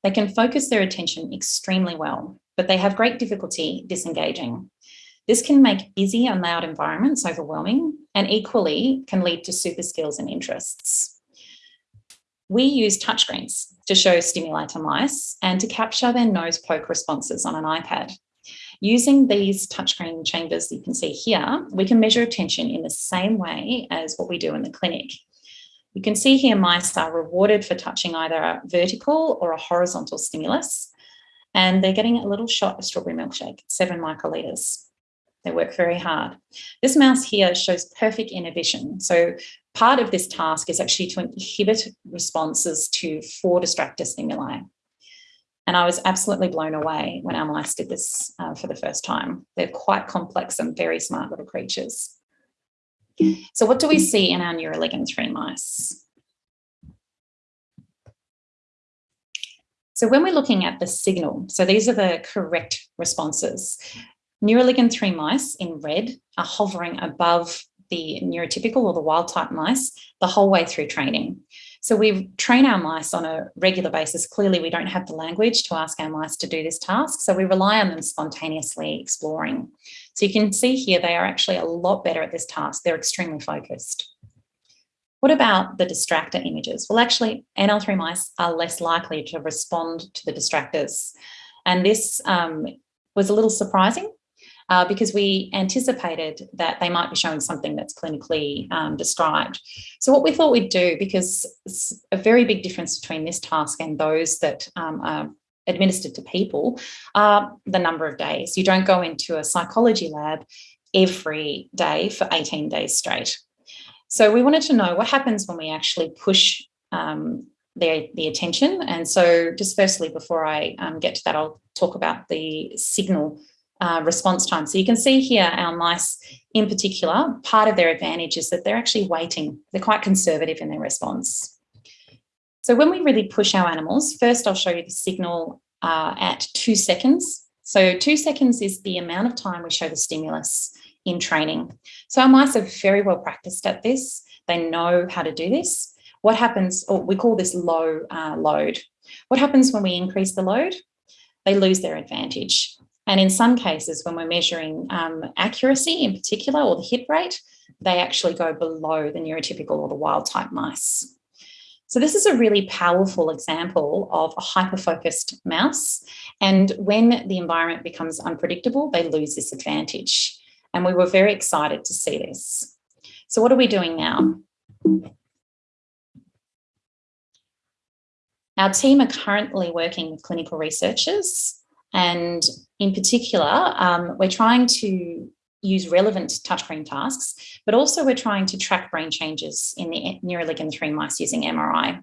They can focus their attention extremely well, but they have great difficulty disengaging. This can make busy and loud environments overwhelming and equally can lead to super skills and interests. We use touchscreens to show stimuli to mice and to capture their nose poke responses on an iPad. Using these touchscreen chambers you can see here, we can measure attention in the same way as what we do in the clinic. You can see here mice are rewarded for touching either a vertical or a horizontal stimulus, and they're getting a little shot of strawberry milkshake, seven microliters. They work very hard. This mouse here shows perfect inhibition. So part of this task is actually to inhibit responses to four distractor stimuli. And I was absolutely blown away when our mice did this uh, for the first time. They're quite complex and very smart little creatures. So what do we see in our neuroligin 3 mice? So when we're looking at the signal, so these are the correct responses. Neuroligin 3 mice in red are hovering above the neurotypical or the wild type mice the whole way through training. So we train our mice on a regular basis. Clearly, we don't have the language to ask our mice to do this task, so we rely on them spontaneously exploring. So you can see here, they are actually a lot better at this task. They're extremely focused. What about the distractor images? Well, actually, NL3 mice are less likely to respond to the distractors. And this um, was a little surprising uh, because we anticipated that they might be showing something that's clinically um, described. So what we thought we'd do, because it's a very big difference between this task and those that um, are administered to people, are the number of days. You don't go into a psychology lab every day for 18 days straight. So we wanted to know what happens when we actually push um, the attention. And so just firstly, before I um, get to that, I'll talk about the signal uh, response time. So you can see here our mice in particular, part of their advantage is that they're actually waiting. They're quite conservative in their response. So when we really push our animals, first I'll show you the signal uh, at two seconds. So two seconds is the amount of time we show the stimulus in training. So our mice are very well practiced at this. They know how to do this. What happens, or we call this low uh, load. What happens when we increase the load? They lose their advantage. And in some cases, when we're measuring um, accuracy in particular, or the hit rate, they actually go below the neurotypical or the wild type mice. So this is a really powerful example of a hyper-focused mouse. And when the environment becomes unpredictable, they lose this advantage. And we were very excited to see this. So what are we doing now? Our team are currently working with clinical researchers and in particular, um, we're trying to use relevant touchscreen tasks, but also we're trying to track brain changes in the neuroligin 3 mice using MRI.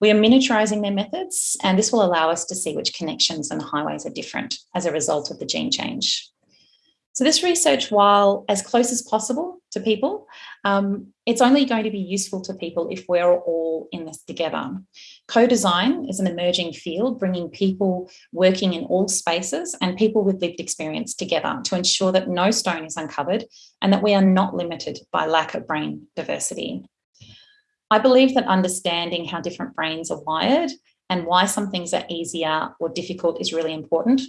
We are miniaturizing their methods, and this will allow us to see which connections and highways are different as a result of the gene change. So this research, while as close as possible to people, um, it's only going to be useful to people if we're all in this together. Co-design is an emerging field, bringing people working in all spaces and people with lived experience together to ensure that no stone is uncovered and that we are not limited by lack of brain diversity. I believe that understanding how different brains are wired and why some things are easier or difficult is really important.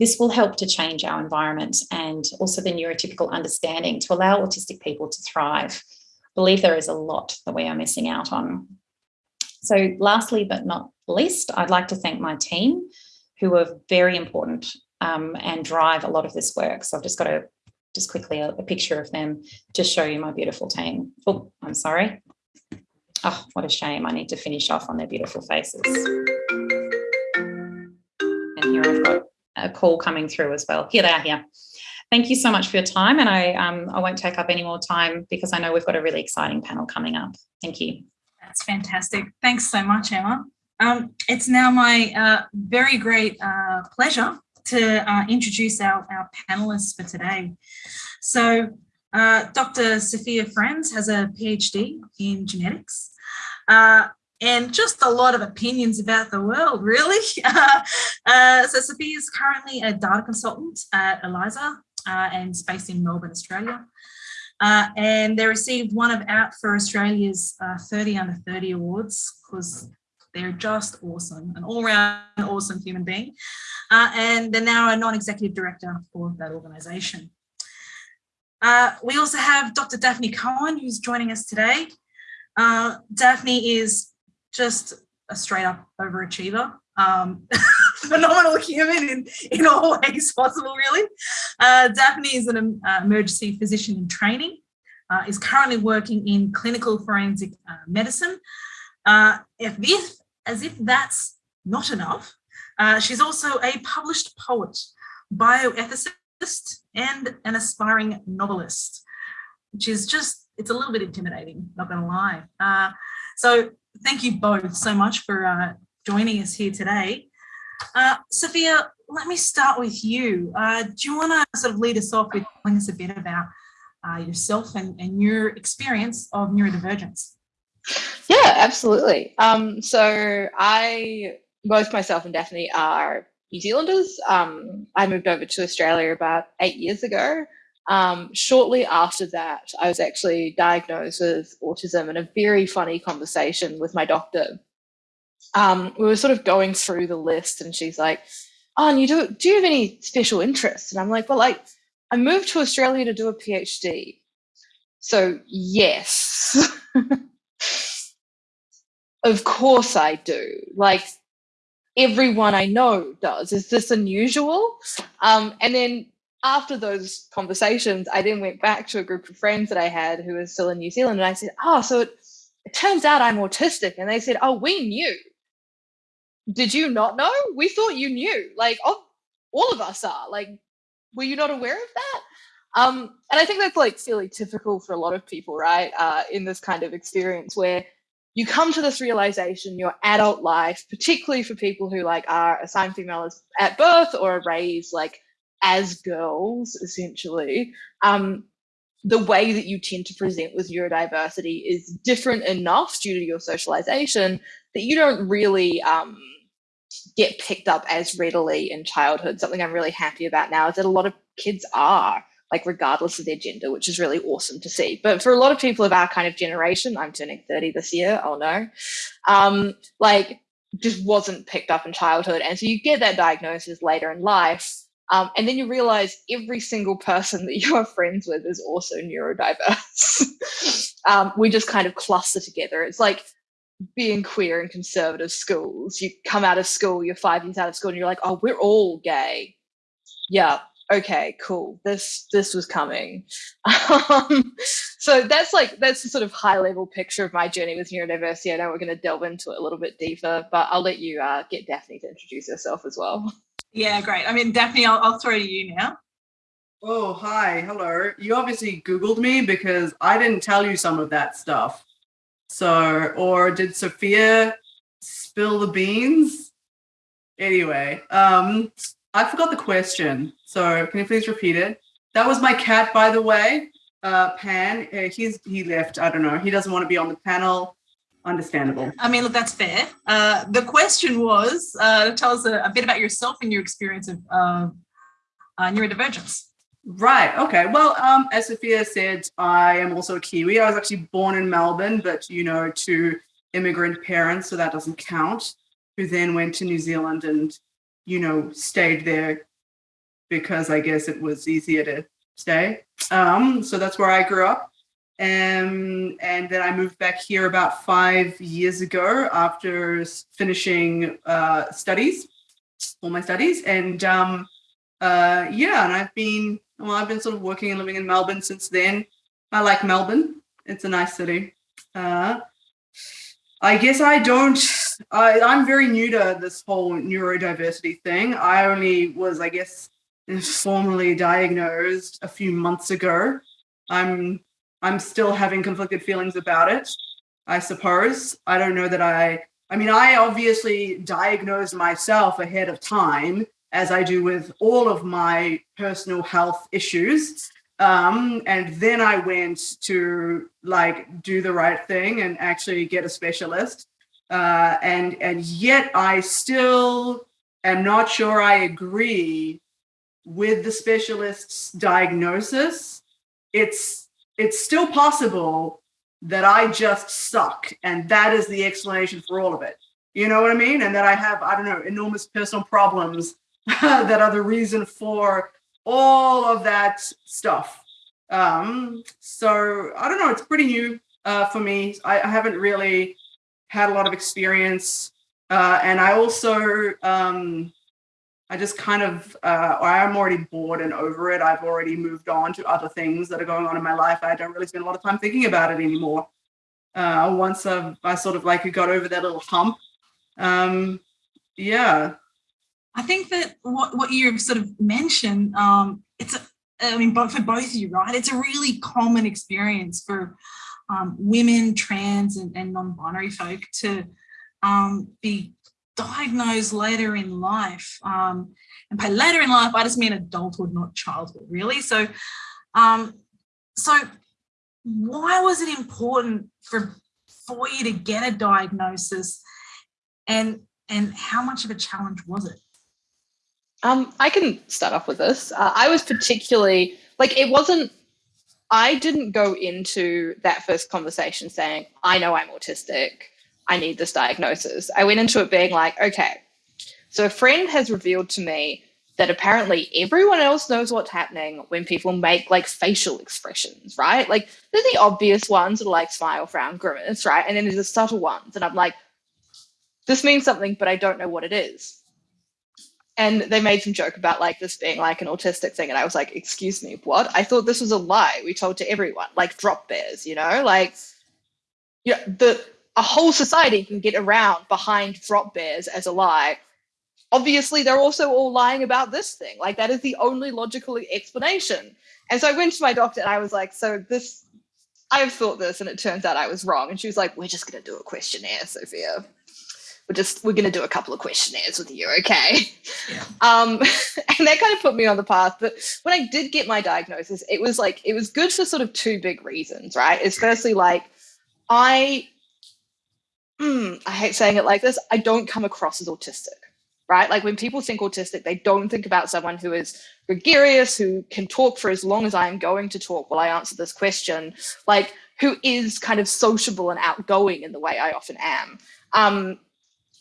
This will help to change our environment and also the neurotypical understanding to allow autistic people to thrive. I believe there is a lot that we are missing out on. So lastly, but not least, I'd like to thank my team who are very important um, and drive a lot of this work. So I've just got a just quickly a, a picture of them to show you my beautiful team. Oh, I'm sorry. Oh, what a shame. I need to finish off on their beautiful faces. And here I've got a call coming through as well. Here they are here. Thank you so much for your time and I, um, I won't take up any more time because I know we've got a really exciting panel coming up. Thank you. That's fantastic. Thanks so much, Emma. Um, it's now my uh, very great uh, pleasure to uh, introduce our, our panelists for today. So uh, Dr. Sophia Franz has a PhD in genetics. Uh, and just a lot of opinions about the world, really. uh, so Sophia is currently a data consultant at Eliiza uh, and based in Melbourne, Australia. Uh, and they received one of Out for Australia's uh, 30 under 30 awards because they're just awesome, an all-round awesome human being. Uh, and they're now a non-executive director for that organisation. Uh, we also have Dr. Daphne Cohen, who's joining us today. Uh, Daphne is just a straight up overachiever. Um, phenomenal human in, in all ways possible, really. Uh, Daphne is an uh, emergency physician in training, uh, is currently working in clinical forensic uh, medicine. Uh, if this, as if that's not enough, uh, she's also a published poet, bioethicist, and an aspiring novelist, which is just, it's a little bit intimidating, not gonna lie. so thank you both so much for uh, joining us here today. Uh, Sophia, let me start with you. Uh, do you want to sort of lead us off with telling us a bit about uh, yourself and, and your experience of neurodivergence? Yeah, absolutely. Um, so I, both myself and Daphne are New Zealanders. Um, I moved over to Australia about eight years ago. Um, shortly after that, I was actually diagnosed with autism in a very funny conversation with my doctor. Um, we were sort of going through the list and she's like, oh, and you do, do you have any special interests? And I'm like, well, like, I moved to Australia to do a PhD. So yes, of course I do. Like everyone I know does. Is this unusual? Um, and then after those conversations, I then went back to a group of friends that I had who were still in New Zealand, and I said, "Oh, so it, it turns out I'm autistic." And they said, "Oh, we knew. Did you not know? We thought you knew. Like, oh, all of us are. Like, were you not aware of that?" Um, and I think that's like fairly typical for a lot of people, right? Uh, in this kind of experience where you come to this realization your adult life, particularly for people who like are assigned female at birth or are raised like as girls, essentially, um, the way that you tend to present with neurodiversity is different enough due to your socialization that you don't really um, get picked up as readily in childhood. Something I'm really happy about now is that a lot of kids are like regardless of their gender, which is really awesome to see. But for a lot of people of our kind of generation, I'm turning 30 this year, oh no, um, like just wasn't picked up in childhood. And so you get that diagnosis later in life. Um, and then you realize every single person that you are friends with is also neurodiverse. um, we just kind of cluster together. It's like being queer in conservative schools. You come out of school, you're five years out of school, and you're like, oh, we're all gay. Yeah, okay, cool. This this was coming. Um, so that's like that's the sort of high level picture of my journey with neurodiversity. I know we're going to delve into it a little bit deeper, but I'll let you uh, get Daphne to introduce herself as well. Yeah, great. I mean, Daphne, I'll, I'll throw to you now. Oh, hi, hello. You obviously Googled me because I didn't tell you some of that stuff. So, or did Sophia spill the beans? Anyway, um, I forgot the question. So can you please repeat it? That was my cat, by the way. Uh, Pan. Uh, he's he left. I don't know. He doesn't want to be on the panel. Understandable. I mean, look, that's fair. Uh, the question was uh, tell us a, a, bit about yourself and your experience of uh, uh, neurodivergence. Right. Okay. Well, um, as Sophia said, I am also a Kiwi. I was actually born in Melbourne, but you know, to immigrant parents, so that doesn't count. Who then went to New Zealand and you know, stayed there because I guess it was easier to stay. Um, so that's where I grew up. Um, and then I moved back here about five years ago after finishing uh, studies, all my studies. And um, uh, yeah, and I've been, well, I've been sort of working and living in Melbourne since then. I like Melbourne. It's a nice city. Uh, I guess I don't, I, I'm very new to this whole neurodiversity thing. I only was, I guess, formally diagnosed a few months ago. I'm, I'm still having conflicted feelings about it, I suppose. I don't know that I, I mean, I obviously diagnosed myself ahead of time, as I do with all of my personal health issues. Um, and then I went to like do the right thing and actually get a specialist. Uh, and and yet I still am not sure I agree with the specialist's diagnosis. It's it's still possible that I just suck, and that is the explanation for all of it. You know what I mean? And that I have I don't know enormous personal problems that are the reason for all of that stuff. Um, so I don't know, it's pretty new uh, for me. I, I, haven't really had a lot of experience. Uh, and I also, um, I just kind of, uh, I'm already bored and over it. I've already moved on to other things that are going on in my life. I don't really spend a lot of time thinking about it anymore. Uh, once I've, I sort of like got over that little hump. Um, yeah, I think that what, what you've sort of mentioned, um, it's, a, I mean, for both of you, right? It's a really common experience for um, women, trans, and, and non-binary folk to um, be diagnosed later in life. Um, and by later in life, I just mean adulthood, not childhood, really. So, um, so why was it important for for you to get a diagnosis, and and how much of a challenge was it? Um, I can start off with this. Uh, I was particularly like it wasn't. I didn't go into that first conversation saying, "I know I'm autistic. I need this diagnosis." I went into it being like, "Okay, so a friend has revealed to me that apparently everyone else knows what's happening when people make like facial expressions, right? Like there's the obvious ones are like smile, frown, grimace, right? And then there's the subtle ones, and I'm like, this means something, but I don't know what it is." and they made some joke about like this being like an autistic thing and i was like excuse me what i thought this was a lie we told to everyone like drop bears you know like yeah the a whole society can get around behind drop bears as a lie. Obviously they're also all lying about this thing. Like that is the only logical explanation. And so i went to my doctor and i was like so this i've thought this and it turns out i was wrong. And she was like we're just going to do a questionnaire sophia. We're just we're going to do a couple of questionnaires with you okay? Yeah. um and that kind of put me on the path. But when i did get my diagnosis it was like it was good for sort of two big reasons right? It's firstly like i mm, i hate saying it like this i don't come across as autistic right? Like when people think autistic they don't think about someone who is gregarious who can talk for as long as i am going to talk while i answer this question like who is kind of sociable and outgoing in the way i often am. Um,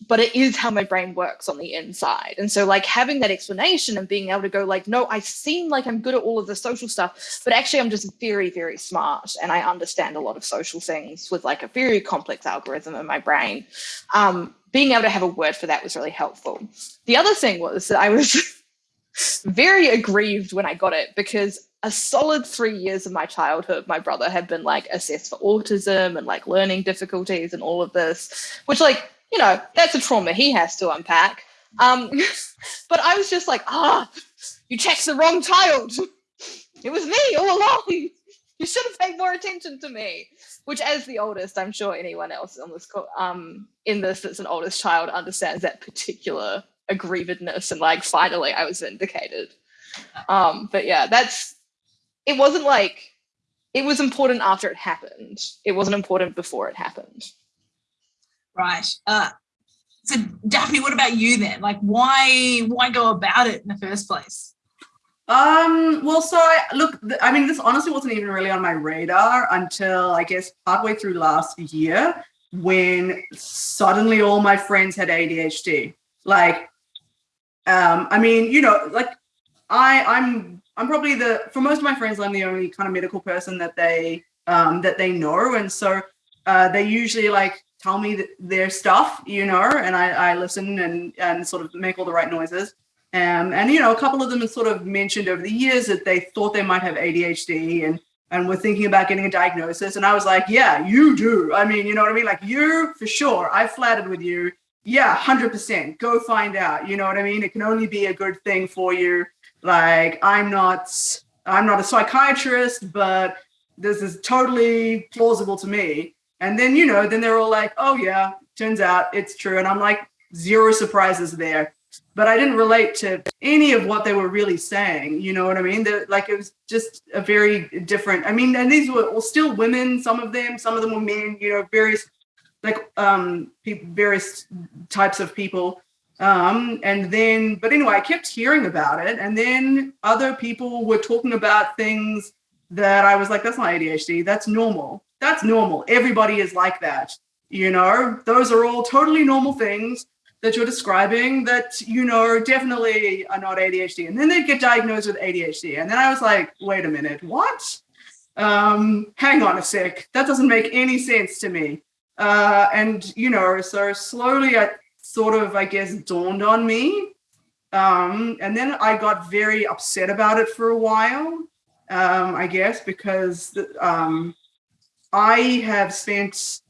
but it is how my brain works on the inside. And so like having that explanation and being able to go like, no, I seem like I'm good at all of the social stuff, but actually I'm just very, very smart and I understand a lot of social things with like a very complex algorithm in my brain. Um, being able to have a word for that was really helpful. The other thing was that I was very aggrieved when I got it because a solid three years of my childhood, my brother had been like assessed for autism and like learning difficulties and all of this, which like you know, that's a trauma he has to unpack. Um, but I was just like, ah, you checked the wrong child. It was me all along. You should have paid more attention to me. Which, as the oldest, I'm sure anyone else on this um in this that's an oldest child understands that particular aggrievedness and like finally I was vindicated. Um, but yeah, that's it wasn't like it was important after it happened. It wasn't important before it happened. Right. Uh, so Daphne, what about you then? Like, why why go about it in the first place? Um, well, so I look, I mean, this honestly wasn't even really on my radar until I guess partway through last year when suddenly all my friends had ADHD. Like, um, I mean, you know, like I, I'm, I'm probably the for most of my friends, I'm the only kind of medical person that they, um, that they know, and so uh, they usually like tell me th- their stuff, you know, and I, I listen and and sort of make all the right noises. Um, and you know, a couple of them have sort of mentioned over the years that they thought they might have ADHD and and were thinking about getting a diagnosis. And I was like, yeah, you do. I mean, you know what I mean? Like you for sure. I flattered with you. Yeah, hundred percent. Go find out. You know what I mean? It can only be a good thing for you. Like I'm not, I'm not a psychiatrist, but this is totally plausible to me. And then you know, then they're all like, oh yeah, turns out it's true. And I'm like, zero surprises there but I didn't relate to any of what they were really saying. You know what I mean? They're, like it was just a very different. I mean, and these were still women. Some of them, some of them were men. You know, various like um pe- various types of people. Um, and then, but anyway, I kept hearing about it, and then other people were talking about things that I was like, that's not ADHD. That's normal. That's normal. Everybody is like that. You know, those are all totally normal things that you're describing that you know definitely are not ADHD, and then they'd get diagnosed with ADHD, and then I was like, wait a minute, what? Um, hang on a sec, that doesn't make any sense to me. Uh, and you know, so slowly, I sort of, I guess, dawned on me, um, and then I got very upset about it for a while. Um, I guess because um, I have spent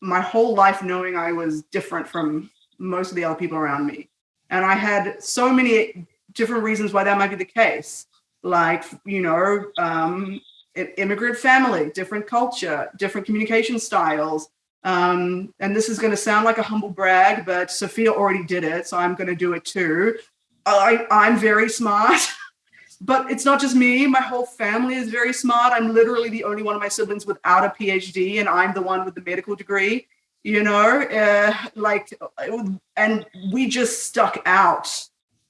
my whole life knowing I was different from most of the other people around me. And I had so many different reasons why that might be the case. Like, you know, um, immigrant family, different culture, different communication styles. Um, and this is going to sound like a humble brag, but Sophia already did it, so I'm going to do it too. I, I'm very smart, but it's not just me. My whole family is very smart. I'm literally the only one of my siblings without a PhD, and I'm the one with the medical degree you know, uh, like, and we just stuck out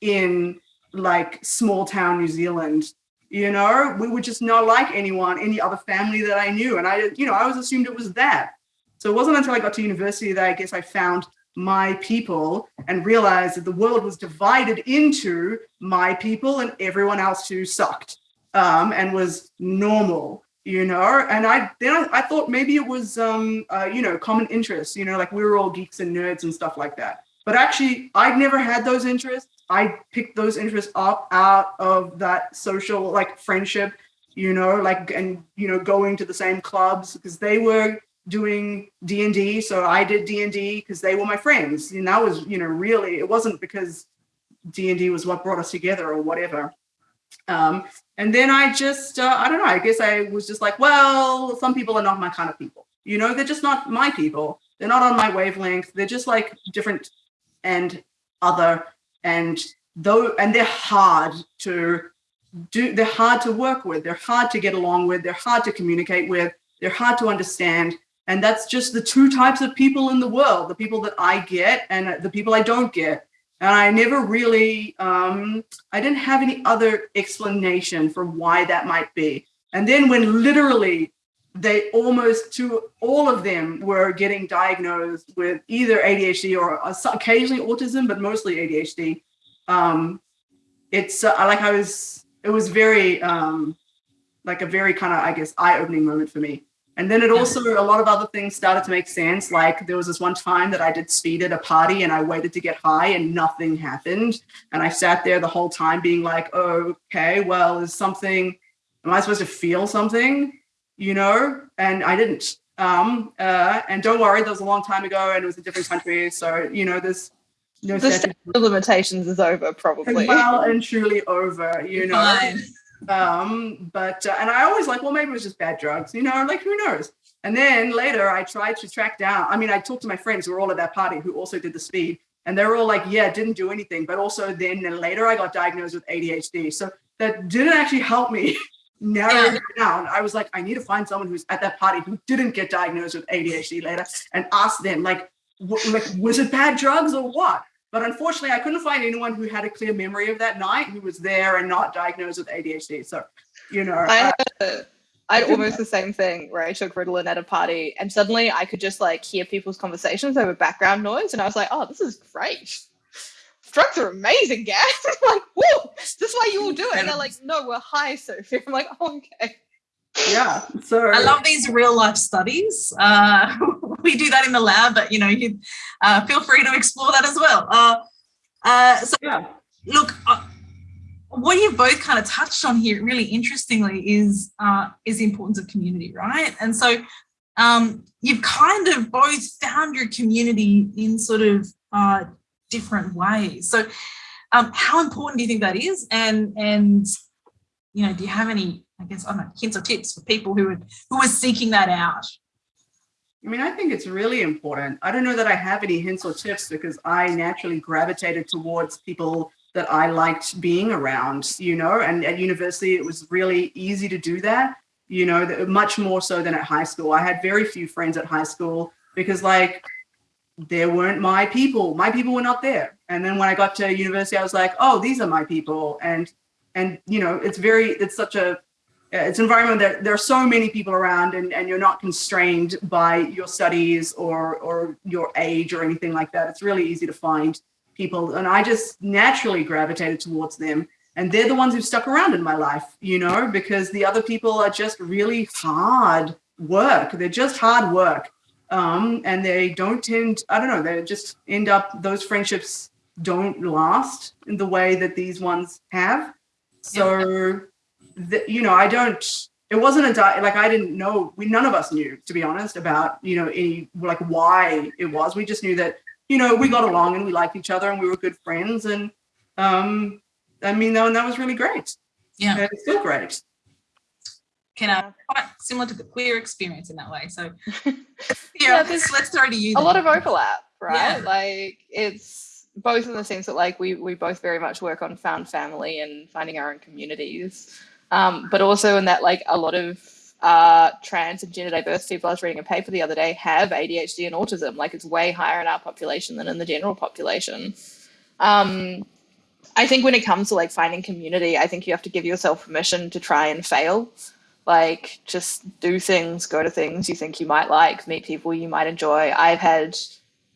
in like small town New Zealand. You know, we were just not like anyone, any other family that I knew. And I, you know, I was assumed it was that. So it wasn't until I got to university that I guess I found my people and realized that the world was divided into my people and everyone else who sucked um, and was normal you know? And i then I, I, thought maybe it was um uh, you know common interests you know like we were all geeks and nerds and stuff like that. But actually i'd never had those interests. I picked those interests up out of that social like friendship you know like and you know going to the same clubs because they were doing d&d so i did d&d because they were my friends and that was you know really it wasn't because d&d was what brought us together or whatever um, and then I just, uh, I don't know, I guess I was just like, well, some people are not my kind of people. You know, they're just not my people. they're not on my wavelength. They're just like different and other and though and they're hard to do they're hard to work with they're hard to get along with they're hard to communicate with they're hard to understand and that's just the two types of people in the world the people that i get and the people i don't get and i never really um, i didn't have any other explanation for why that might be and then when literally they almost to all of them were getting diagnosed with either adhd or occasionally autism but mostly adhd um, it's uh, like i was it was very um, like a very kind of I guess eye-opening moment for me. And then it also a lot of other things started to make sense. Like there was this one time that I did speed at a party and I waited to get high and nothing happened. And I sat there the whole time being like, oh, okay, well, is something, am I supposed to feel something? You know? And I didn't. Um, uh, and don't worry, that was a long time ago and it was a different country. So, you know, there's no the limitations is over probably. Well and truly over, you know. Fine. Um, but uh, and I always like, well, maybe it was just bad drugs, you know, like who knows? And then later I tried to track down. I mean, I talked to my friends who were all at that party who also did the speed, and they were all like, yeah, didn't do anything. But also then, then later I got diagnosed with ADHD. So that didn't actually help me narrow yeah. down. I was like, I need to find someone who's at that party who didn't get diagnosed with ADHD later and ask them, like, like was it bad drugs or what? But unfortunately, I couldn't find anyone who had a clear memory of that night who was there and not diagnosed with ADHD. So, you know, I uh, I had almost the same thing where I took Ritalin at a party and suddenly I could just like hear people's conversations over background noise. And I was like, oh, this is great. Drugs are amazing, guys. like, whoa, this is why you all do it. And they're like, no, we're high, Sophie. I'm like, oh, okay yeah so i love these real life studies. Uh, we do that in the lab but you know you uh, feel free to explore that as well. Uh, uh so yeah. look uh, what you've both kind of touched on here really interestingly is uh, is the importance of community right? And so um, you've kind of both found your community in sort of uh different ways. So um, how important do you think that is? And and you know do you have any I guess I don't know, hints or tips for people who are who are seeking that out? I mean, I think it's really important. I don't know that I have any hints or tips because I naturally gravitated towards people that I liked being around, you know, and at university it was really easy to do that, you know, much more so than at high school. I had very few friends at high school because like there weren't my people. My people were not there. And then when I got to university, I was like, oh, these are my people. And and you know, it's very it's such a it's an environment that there are so many people around and, and you're not constrained by your studies or, or your age or anything like that. It's really easy to find people. And I just naturally gravitated towards them. And they're the ones who stuck around in my life, you know, because the other people are just really hard work. They're just hard work. Um, and they don't tend, I don't know, they just end up, those friendships don't last in the way that these ones have. So the, you know, I don't, it wasn't a di- like I didn't know we none of us knew to be honest about you know any like why it was. We just knew that you know we got along and we liked each other and we were good friends and um I mean that, that was really great. Yeah, and it's still great. Can I quite similar to the queer experience in that way. So yeah, yeah let's, let's throw to you. Then. A lot of overlap, right? Yeah. Like it's both in the sense that like we we both very much work on found family and finding our own communities um, but also in that like a lot of uh, trans and gender diverse people, I was reading a paper the other day, have ADHD and autism. Like it's way higher in our population than in the general population. Um, I think when it comes to like finding community, I think you have to give yourself permission to try and fail. Like just do things, go to things you think you might like, meet people you might enjoy. I've had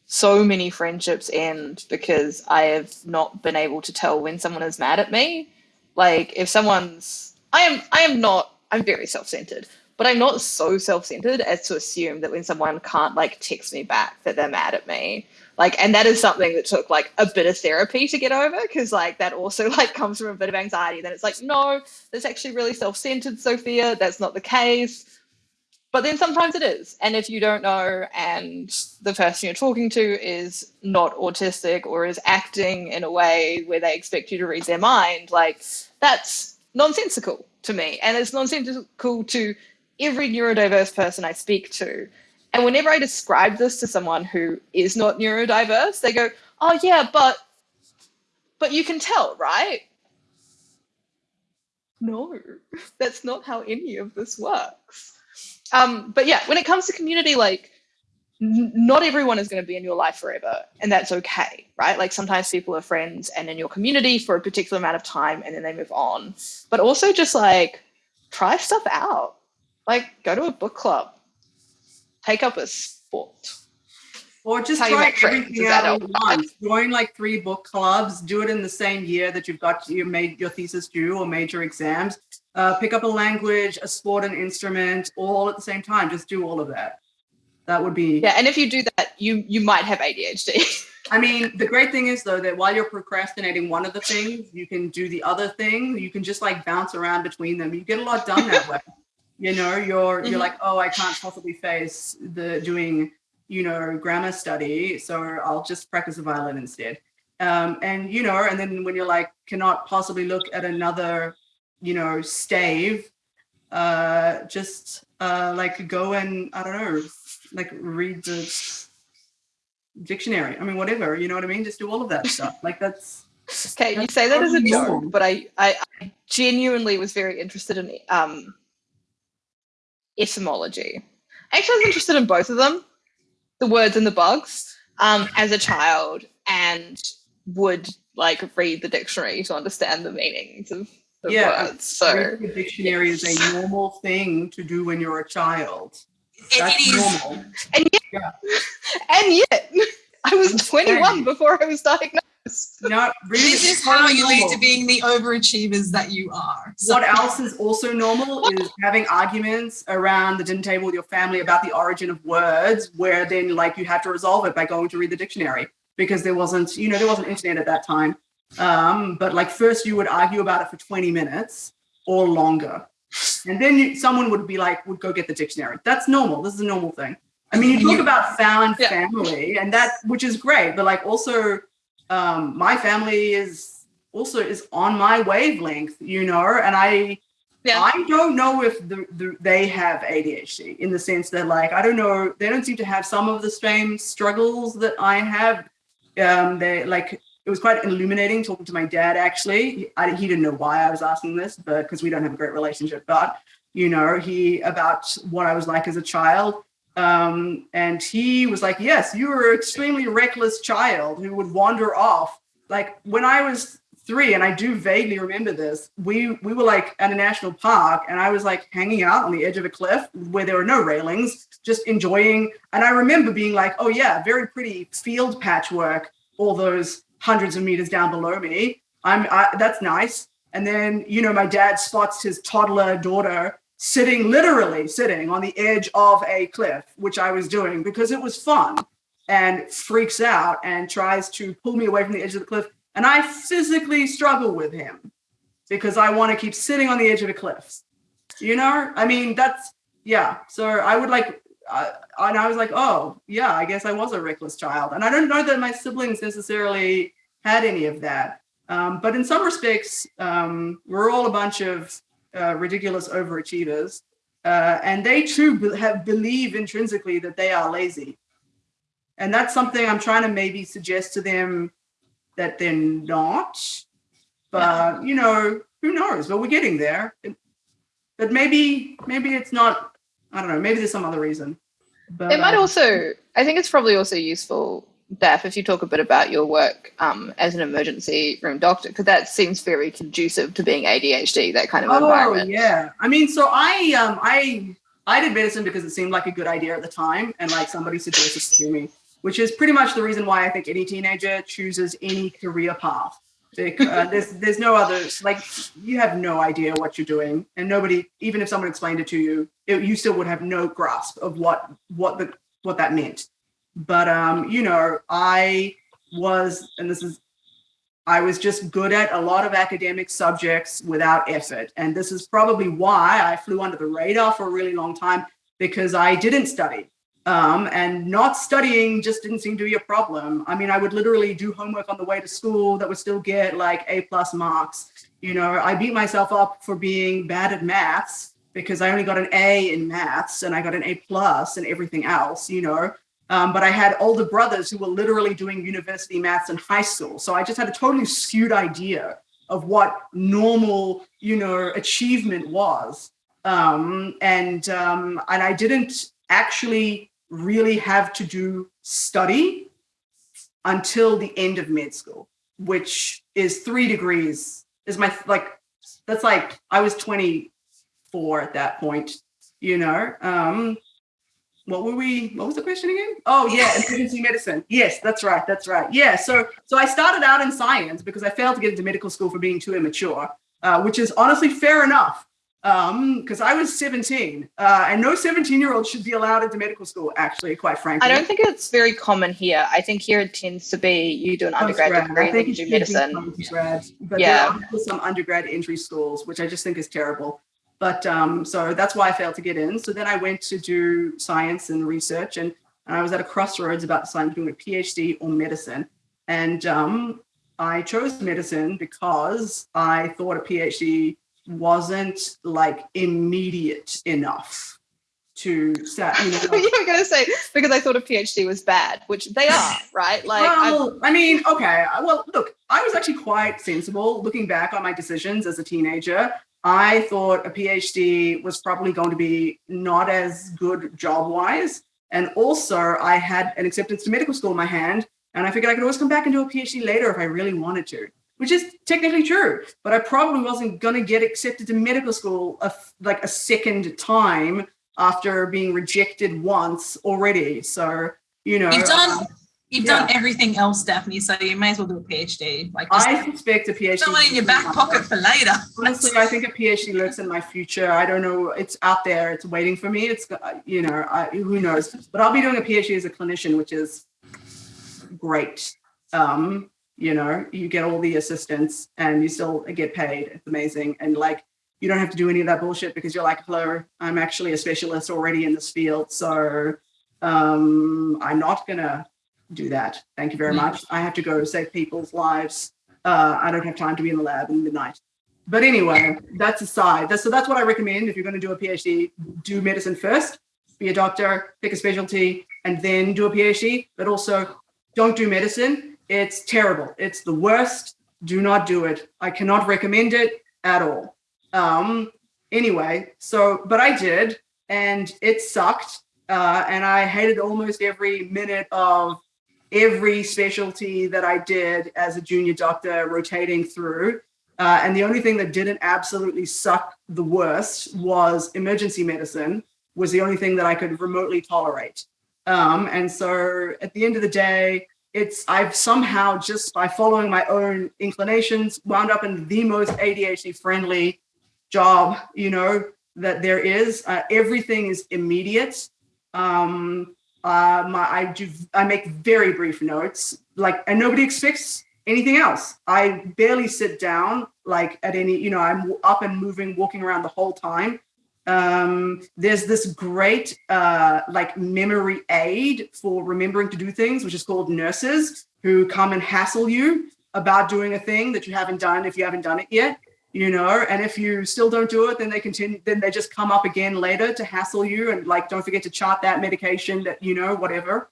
so many friendships end because I have not been able to tell when someone is mad at me. Like if someone's I am I am not I'm very self-centered, but I'm not so self-centered as to assume that when someone can't like text me back that they're mad at me. Like and that is something that took like a bit of therapy to get over because like that also like comes from a bit of anxiety. Then it's like, no, that's actually really self-centered, Sophia. That's not the case. But then sometimes it is. And if you don't know and the person you're talking to is not autistic or is acting in a way where they expect you to read their mind, like that's nonsensical to me. And it's nonsensical to every neurodiverse person I speak to. And whenever I describe this to someone who is not neurodiverse, they go, "Oh yeah, but but you can tell, right?" No, that's not how any of this works. Um, but yeah, when it comes to community, like not everyone is going to be in your life forever and that's okay right like sometimes people are friends and in your community for a particular amount of time and then they move on but also just like try stuff out like go to a book club take up a sport or just try everything out at once. Join like three book clubs. Do it in the same year that you've got your made your thesis due or major exams. Uh, pick up a language, a sport, an instrument, all at the same time. Just do all of that. That would be. yeah and if you do that you you might have adhd I mean, the great thing is though that while you're procrastinating one of the things, you can do the other thing. You can just like bounce around between them. You get a lot done that way. You know, you're you're Mhm. like, oh, I can't possibly face the doing, you know, grammar study, so I'll just practice the violin instead. Um, and you know, and then when you're like, cannot possibly look at another, you know, stave, uh, just uh, like go and I don't know, like read the dictionary. I mean, whatever, you know what I mean? Just do all of that stuff. Like that's okay you say that as a joke normal. but I, I i genuinely was very interested in um etymology actually i was interested in both of them the words and the bugs um as a child and would like read the dictionary to understand the meanings of the Yeah, words so reading the dictionary is a normal thing to do when you're a child. That's it is. normal. and yet, and yet i was I'm 21 saying. before i was diagnosed Not really. This is how totally you lead to being the overachievers that you are. So- What else is also normal is having arguments around the dinner table with your family about the origin of words, where then like you have to resolve it by going to read the dictionary because there wasn't, you know, there wasn't internet at that time. Um, but like first you would argue about it for 20 minutes or longer. And then you, someone would be like, would go get the dictionary. That's normal. This is a normal thing. I mean, you talk about found Yeah. family and that, which is great, but like also um, my family is also is on my wavelength, you know, and I Yeah. I don't know if the, the, they have ADHD in the sense that like I don't know they don't seem to have some of the same struggles that I have. Um, they like it was quite illuminating talking to my dad. Actually, I, he didn't know why I was asking this, but because we don't have a great relationship, but you know he about what I was like as a child. Um, and he was like, Yes, you were an extremely reckless child who would wander off. Like when I was three, and I do vaguely remember this, we we were like at a national park, and I was like hanging out on the edge of a cliff where there were no railings, just enjoying. And I remember being like, Oh, yeah, very pretty field patchwork, all those hundreds of meters down below me. I'm I, that's nice. And then, you know, my dad spots his toddler daughter sitting, literally sitting on the edge of a cliff, which I was doing because it was fun, and freaks out and tries to pull me away from the edge of the cliff. And I physically struggle with him because I want to keep sitting on the edge of a cliff. You know, I mean, that's, yeah. So I would like, uh, and I was like, oh, yeah, I guess I was a reckless child. And I don't know that my siblings necessarily had any of that. Um, but in some respects, um, we're all a bunch of uh, ridiculous overachievers. Uh, and they too be- have believe intrinsically that they are lazy. And that's something I'm trying to maybe suggest to them that they're not. But you know, who knows? But we're getting there. But maybe, maybe it's not. I don't know. Maybe there's some other reason. But it might um, also i think it's probably also useful Daph, if you talk a bit about your work um, as an emergency room doctor because that seems very conducive to being adhd that kind of Oh environment Oh yeah. I mean, so I um I I did medicine because it seemed like a good idea at the time, and like somebody suggested to me, which is pretty much the reason why I think any teenager chooses any career path. Like, uh, there's there's no others. Like you have no idea what you're doing, and nobody, even if someone explained it to you, it, you still would have no grasp of what what the what that meant. But um, you know, I was, and this is I was just good at a lot of academic subjects without effort. And this is probably why I flew under the radar for a really long time because I didn't study. Um, and not studying just didn't seem to be a problem. I mean, I would literally do homework on the way to school that would still get like A plus marks. You know, I beat myself up for being bad at maths because I only got an A in maths and I got an A plus and everything else, you know. Um, but I had older brothers who were literally doing university maths in high school. So I just had a totally skewed idea of what normal, you know, achievement was. Um, and um, and I didn't actually really have to do study until the end of med school, which is three degrees. Is my like that's like I was 24 at that point, you know. Um, what were we what was the question again oh yeah emergency medicine yes that's right that's right yeah so so i started out in science because i failed to get into medical school for being too immature uh, which is honestly fair enough um because i was 17 uh, and no 17 year old should be allowed into medical school actually quite frankly I don't think it's very common here. I think here it tends to be you do an undergrad Postgrad. degree then think you do medicine. postgrad, but Yeah. there are some undergrad entry schools, which I just think is terrible. But um, so that's why I failed to get in. So then I went to do science and research, and, and I was at a crossroads about deciding doing a PhD or medicine. And um, I chose medicine because I thought a PhD wasn't like immediate enough to start. You know, you were going to say because I thought a PhD was bad, which they are, right? Like, I- well, I mean, okay. Well, look, I was actually quite sensible looking back on my decisions as a teenager. I thought a PhD was probably going to be not as good job wise. And also, I had an acceptance to medical school in my hand, and I figured I could always come back and do a PhD later if I really wanted to, which is technically true. But I probably wasn't going to get accepted to medical school a like a second time after being rejected once already. So, you know, You've done um, you've yeah. done everything else, Daphne, so you may as well do a PhD. Like I suspect a PhD. someone in your back pocket for later. Honestly, I think a PhD lurks in my future. I don't know. It's out there. It's waiting for me. It's uh, you know, I, who knows? But I'll be doing a PhD as a clinician, which is great. Um, you know, you get all the assistance and you still get paid. It's amazing. And like, you don't have to do any of that bullshit because you're like, hello, I'm actually a specialist already in this field. So um, I'm not gonna do that. Thank you very Mm. much. I have to go save people's lives. Uh, I don't have time to be in the lab in the night. But anyway, that's aside. That's, so that's what I recommend if you're going to do a PhD, do medicine first, be a doctor, pick a specialty, and then do a PhD. But also, don't do medicine. It's terrible. It's the worst. Do not do it. I cannot recommend it at all. Um, anyway, so but I did, and it sucked. Uh, and I hated almost every minute of every specialty that I did as a junior doctor rotating through. Uh, and the only thing that didn't absolutely suck the worst was emergency medicine was the only thing that I could remotely tolerate. Um, and so at the end of the day, it's I've somehow just by following my own inclinations wound up in the most ADHD friendly job, you know, that there is. Uh, everything is immediate. Um, uh, my, I do, I make very brief notes, like, and nobody expects anything else. I barely sit down, like at any, you know, I'm up and moving, walking around the whole time. Um, there's this great, uh, like memory aid for remembering to do things, which is called nurses who come and hassle you about doing a thing that you haven't done if you haven't done it yet you know and if you still don't do it then they continue then they just come up again later to hassle you and like don't forget to chart that medication that you know whatever.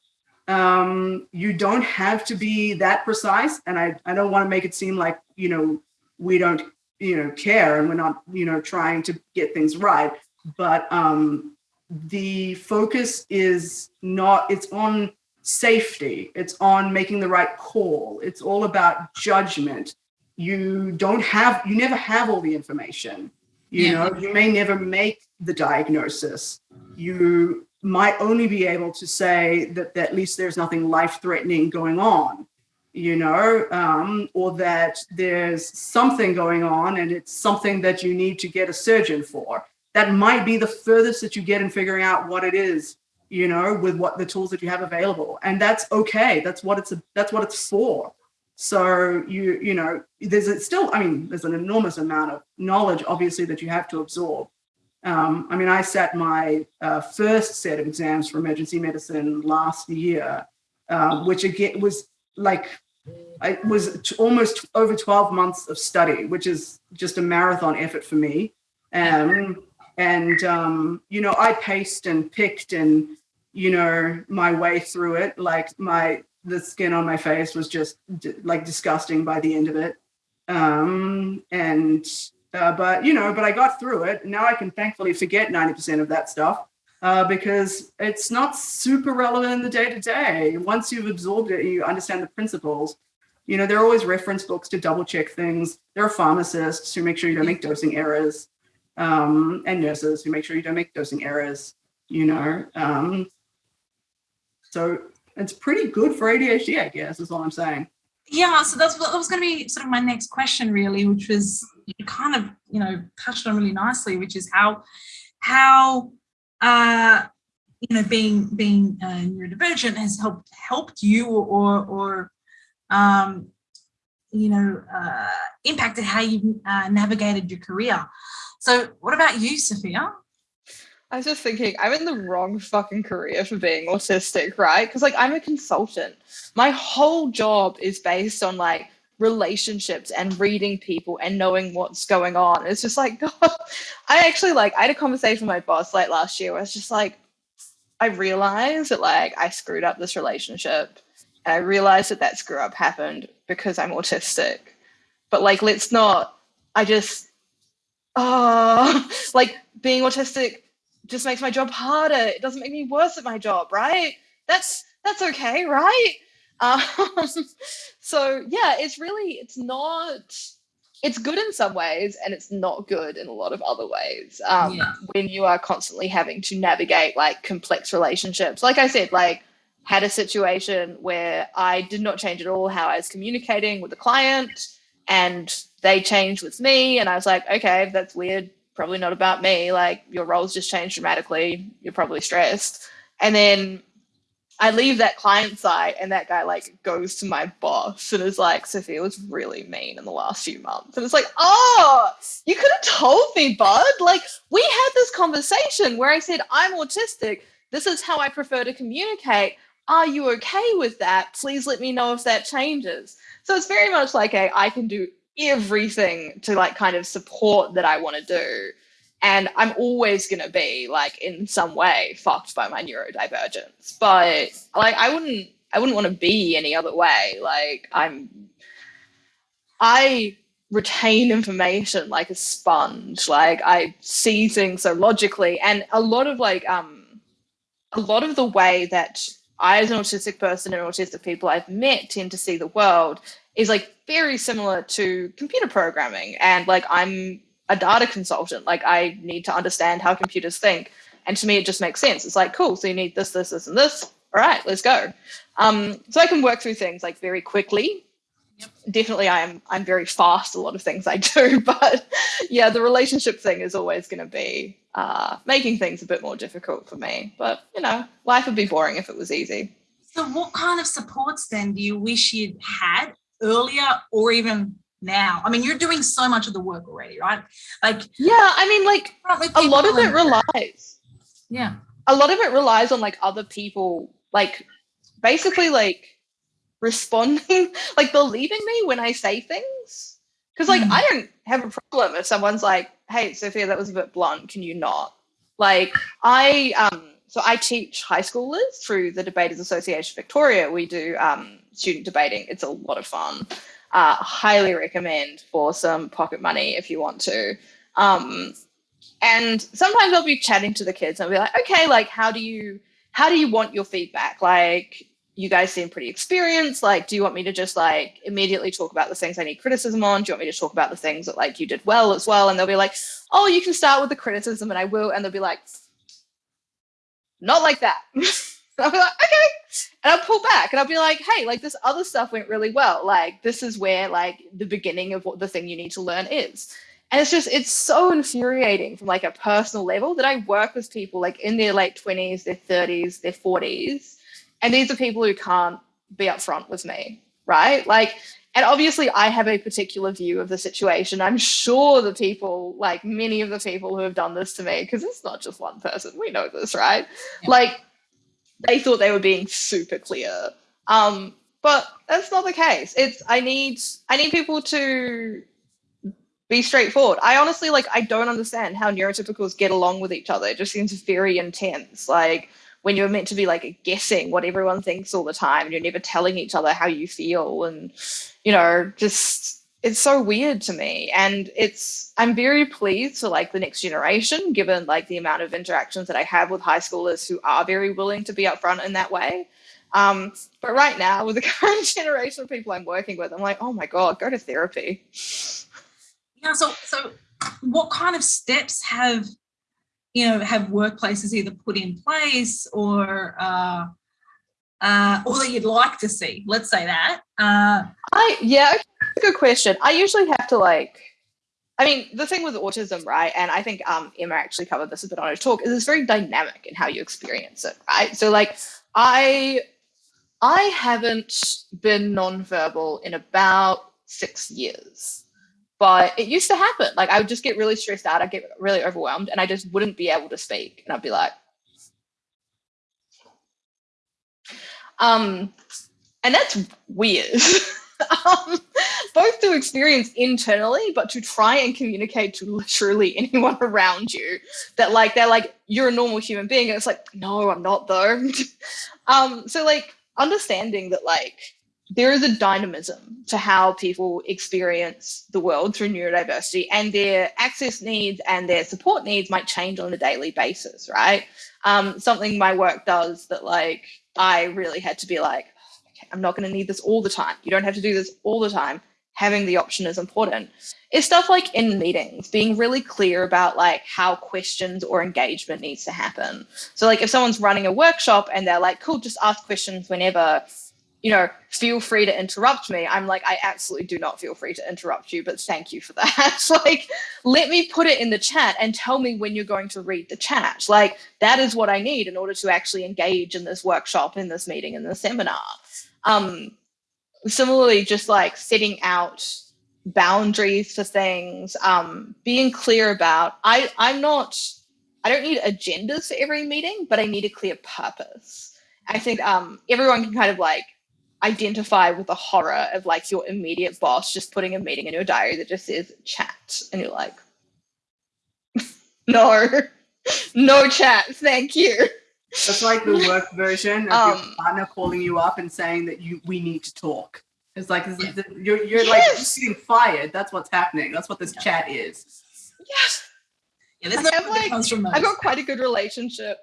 Um you don't have to be that precise and i i don't want to make it seem like you know we don't you know care and we're not you know trying to get things right. But um the focus is not it's on safety. It's on making the right call. It's all about judgment you don't have you never have all the information. You Yeah. know you may never make the diagnosis. You might only be able to say that, that at least there's nothing life threatening going on you know um, or that there's something going on and it's something that you need to get a surgeon for. That might be the furthest that you get in figuring out what it is you know with what the tools that you have available. And that's okay. That's what it's that's what it's for so you you know there's a, still i mean there's an enormous amount of knowledge obviously that you have to absorb um, i mean i sat my uh, first set of exams for emergency medicine last year uh, which again was like it was almost over 12 months of study which is just a marathon effort for me um, and um, you know I paced and picked and you know my way through it. Like my the skin on my face was just like disgusting by the end of it. Um, and uh, but you know, but I got through it. Now I can thankfully forget ninety percent of that stuff uh, because it's not super relevant in the day to day. Once you've absorbed it, you understand the principles. You know, there are always reference books to double check things. There are pharmacists who make sure you don't make dosing errors, um, and nurses who make sure you don't make dosing errors. You know, um, so it's pretty good for ADHD, I guess, is all I'm saying. Yeah, so that's that was going to be sort of my next question, really, which was you kind of you know touched on really nicely, which is how how uh, you know, being being uh, neurodivergent has helped helped you or or um, you know uh, impacted how you uh, navigated your career. So, what about you, Sophia? I was just thinking, I'm in the wrong fucking career for being autistic, right? Because like I'm a consultant. My whole job is based on like relationships and reading people and knowing what's going on. It's just like, God, I actually like, I had a conversation with my boss like last year where was just like, I realized that like I screwed up this relationship and I realized that that screw up happened because I'm autistic. But like, let's not, I just, oh, like being autistic just makes my job harder. It doesn't make me worse at my job, right? That's, that's okay, right? Um, so yeah, it's really it's not it's good in some ways and it's not good in a lot of other ways. Um, yeah. when you are constantly having to navigate like complex relationships. Like I said, like had a situation where I did not change at all how I was communicating with the client and they changed with me and I was like, okay, that's weird. Probably not about me. Like your roles just changed dramatically. You're probably stressed. And then I leave that client side and that guy like goes to my boss and is like, Sophia was really mean in the last few months. And it's like, oh, you could have told me, bud. Like we had this conversation where I said, I'm autistic. This is how I prefer to communicate. Are you okay with that? Please let me know if that changes. So it's very much like a I can do everything to like kind of support that I want to do and I'm always going to be like in some way fucked by my neurodivergence. But like I wouldn't I wouldn't want to be any other way. Like I'm I retain information like a sponge. Like I see things so logically and a lot of like um a lot of the way that I as an autistic person and autistic people I've met tend to see the world is like very similar to computer programming and like I'm a data consultant. Like I need to understand how computers think. And to me, it just makes sense. It's like, cool, so you need this, this, this, and this. All right, let's go. Um, so I can work through things like very quickly. Yep. Definitely, I'm I'm very fast. A lot of things I do, but yeah, the relationship thing is always going to be uh, making things a bit more difficult for me. But you know, life would be boring if it was easy. So, what kind of supports then do you wish you'd had earlier, or even now? I mean, you're doing so much of the work already, right? Like, yeah, I mean, like a lot of it relies. Yeah. A lot of it relies on like other people, like basically like responding, like believing me when I say things. Because like mm. I don't have a problem if someone's like, "Hey, Sophia, that was a bit blunt. Can you not?" Like I um so I teach high schoolers through the Debaters Association Victoria. We do um, student debating. It's a lot of fun uh, highly recommend for some pocket money if you want to. Um, and sometimes I'll be chatting to the kids and I'll be like, okay, like how do you how do you want your feedback? Like you guys seem pretty experienced. Like, do you want me to just like immediately talk about the things I need criticism on? Do you want me to talk about the things that like you did well as well? And they'll be like, oh, you can start with the criticism and I will. And they'll be like, not like that. I'll be like, okay. And I'll pull back and I'll be like, hey, like this other stuff went really well. Like this is where like the beginning of what the thing you need to learn is. And it's just, it's so infuriating from like a personal level that I work with people like in their late 20s, their 30s, their 40s. And these are people who can't be upfront with me, right? Like, and obviously I have a particular view of the situation. I'm sure the people, like many of the people who have done this to me, because it's not just one person, we know this, right? Yeah. Like they thought they were being super clear. Um, but that's not the case. It's I need I need people to be straightforward. I honestly like I don't understand how neurotypicals get along with each other. It just seems very intense. Like when you're meant to be like guessing what everyone thinks all the time and you're never telling each other how you feel and you know, just it's so weird to me. And it's I'm very pleased for like the next generation, given like the amount of interactions that I have with high schoolers who are very willing to be upfront in that way. Um, but right now, with the current generation of people I'm working with, I'm like, oh my God, go to therapy. Yeah, so so what kind of steps have you know have workplaces either put in place or uh, uh, or that you'd like to see? Let's say that. Uh, I yeah, a good question. I usually have to like. I mean, the thing with autism, right? And I think um, Emma actually covered this a bit on her talk. Is it's very dynamic in how you experience it, right? So, like, I I haven't been nonverbal in about six years but it used to happen. Like I would just get really stressed out. I'd get really overwhelmed and I just wouldn't be able to speak. And I'd be like, um, and that's weird. um, both to experience internally, but to try and communicate to literally anyone around you that like, they're like, you're a normal human being. And it's like, no, I'm not though. um, so like understanding that like, there is a dynamism to how people experience the world through neurodiversity and their access needs and their support needs might change on a daily basis, right? Um, something my work does that like I really had to be like, okay, I'm not going to need this all the time. You don't have to do this all the time. Having the option is important. It's stuff like in meetings, being really clear about like how questions or engagement needs to happen. So like if someone's running a workshop and they're like, cool, just ask questions whenever you know, feel free to interrupt me. I'm like, I absolutely do not feel free to interrupt you, but thank you for that. like, let me put it in the chat and tell me when you're going to read the chat. Like, that is what I need in order to actually engage in this workshop, in this meeting, in this seminar. Um, similarly, just like setting out boundaries for things, um, being clear about, I, I'm not, I don't need agendas for every meeting, but I need a clear purpose. I think um, everyone can kind of like identify with the horror of like your immediate boss just putting a meeting in your diary that just says chat and you're like no no chat thank you. That's like the work version of um, your partner calling you up and saying that you we need to talk. It's like you're, you're yes. like getting fired. That's what's happening. That's what this yeah. chat is. Yes! Yeah, there's no like, comes from I've got quite a good relationship.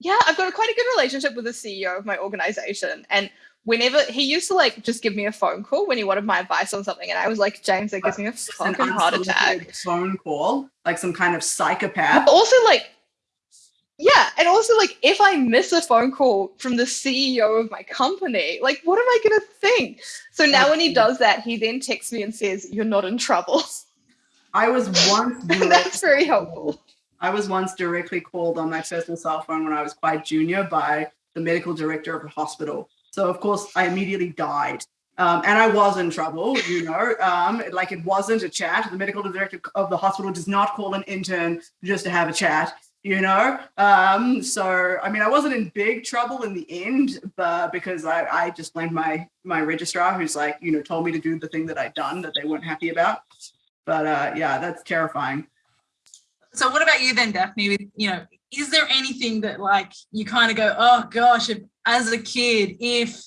Yeah, I've got a, quite a good relationship with the CEO of my organization. And whenever he used to like just give me a phone call when he wanted my advice on something, and I was like, James, that gives me a fucking heart attack. Phone call, like some kind of psychopath. But also, like, yeah, and also like if I miss a phone call from the CEO of my company, like what am I gonna think? So now when he does that, he then texts me and says, "You're not in trouble." I was once. That's very helpful. I was once directly called on my personal cell phone when I was quite junior by the medical director of a hospital. So of course I immediately died. Um, and I was in trouble, you know, um, like it wasn't a chat. The medical director of the hospital does not call an intern just to have a chat, you know. Um, so I mean, I wasn't in big trouble in the end, but because I, I just blamed my my registrar, who's like, you know, told me to do the thing that I'd done that they weren't happy about. But uh, yeah, that's terrifying. So what about you then, Daphne? You know, is there anything that like you kind of go, oh gosh, if, as a kid, if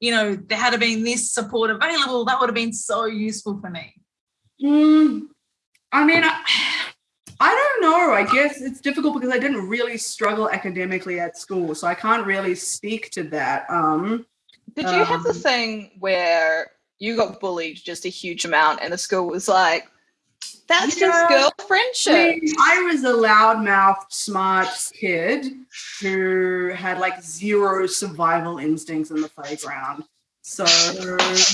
you know there had been this support available, that would have been so useful for me. Mm, I mean, I, I don't know. I guess it's difficult because I didn't really struggle academically at school, so I can't really speak to that. Um, Did you um, have the um, thing where you got bullied just a huge amount, and the school was like, that's yeah. just girl friendship. I, mean, I was a loudmouth, smart kid who had like zero survival instincts in the playground. So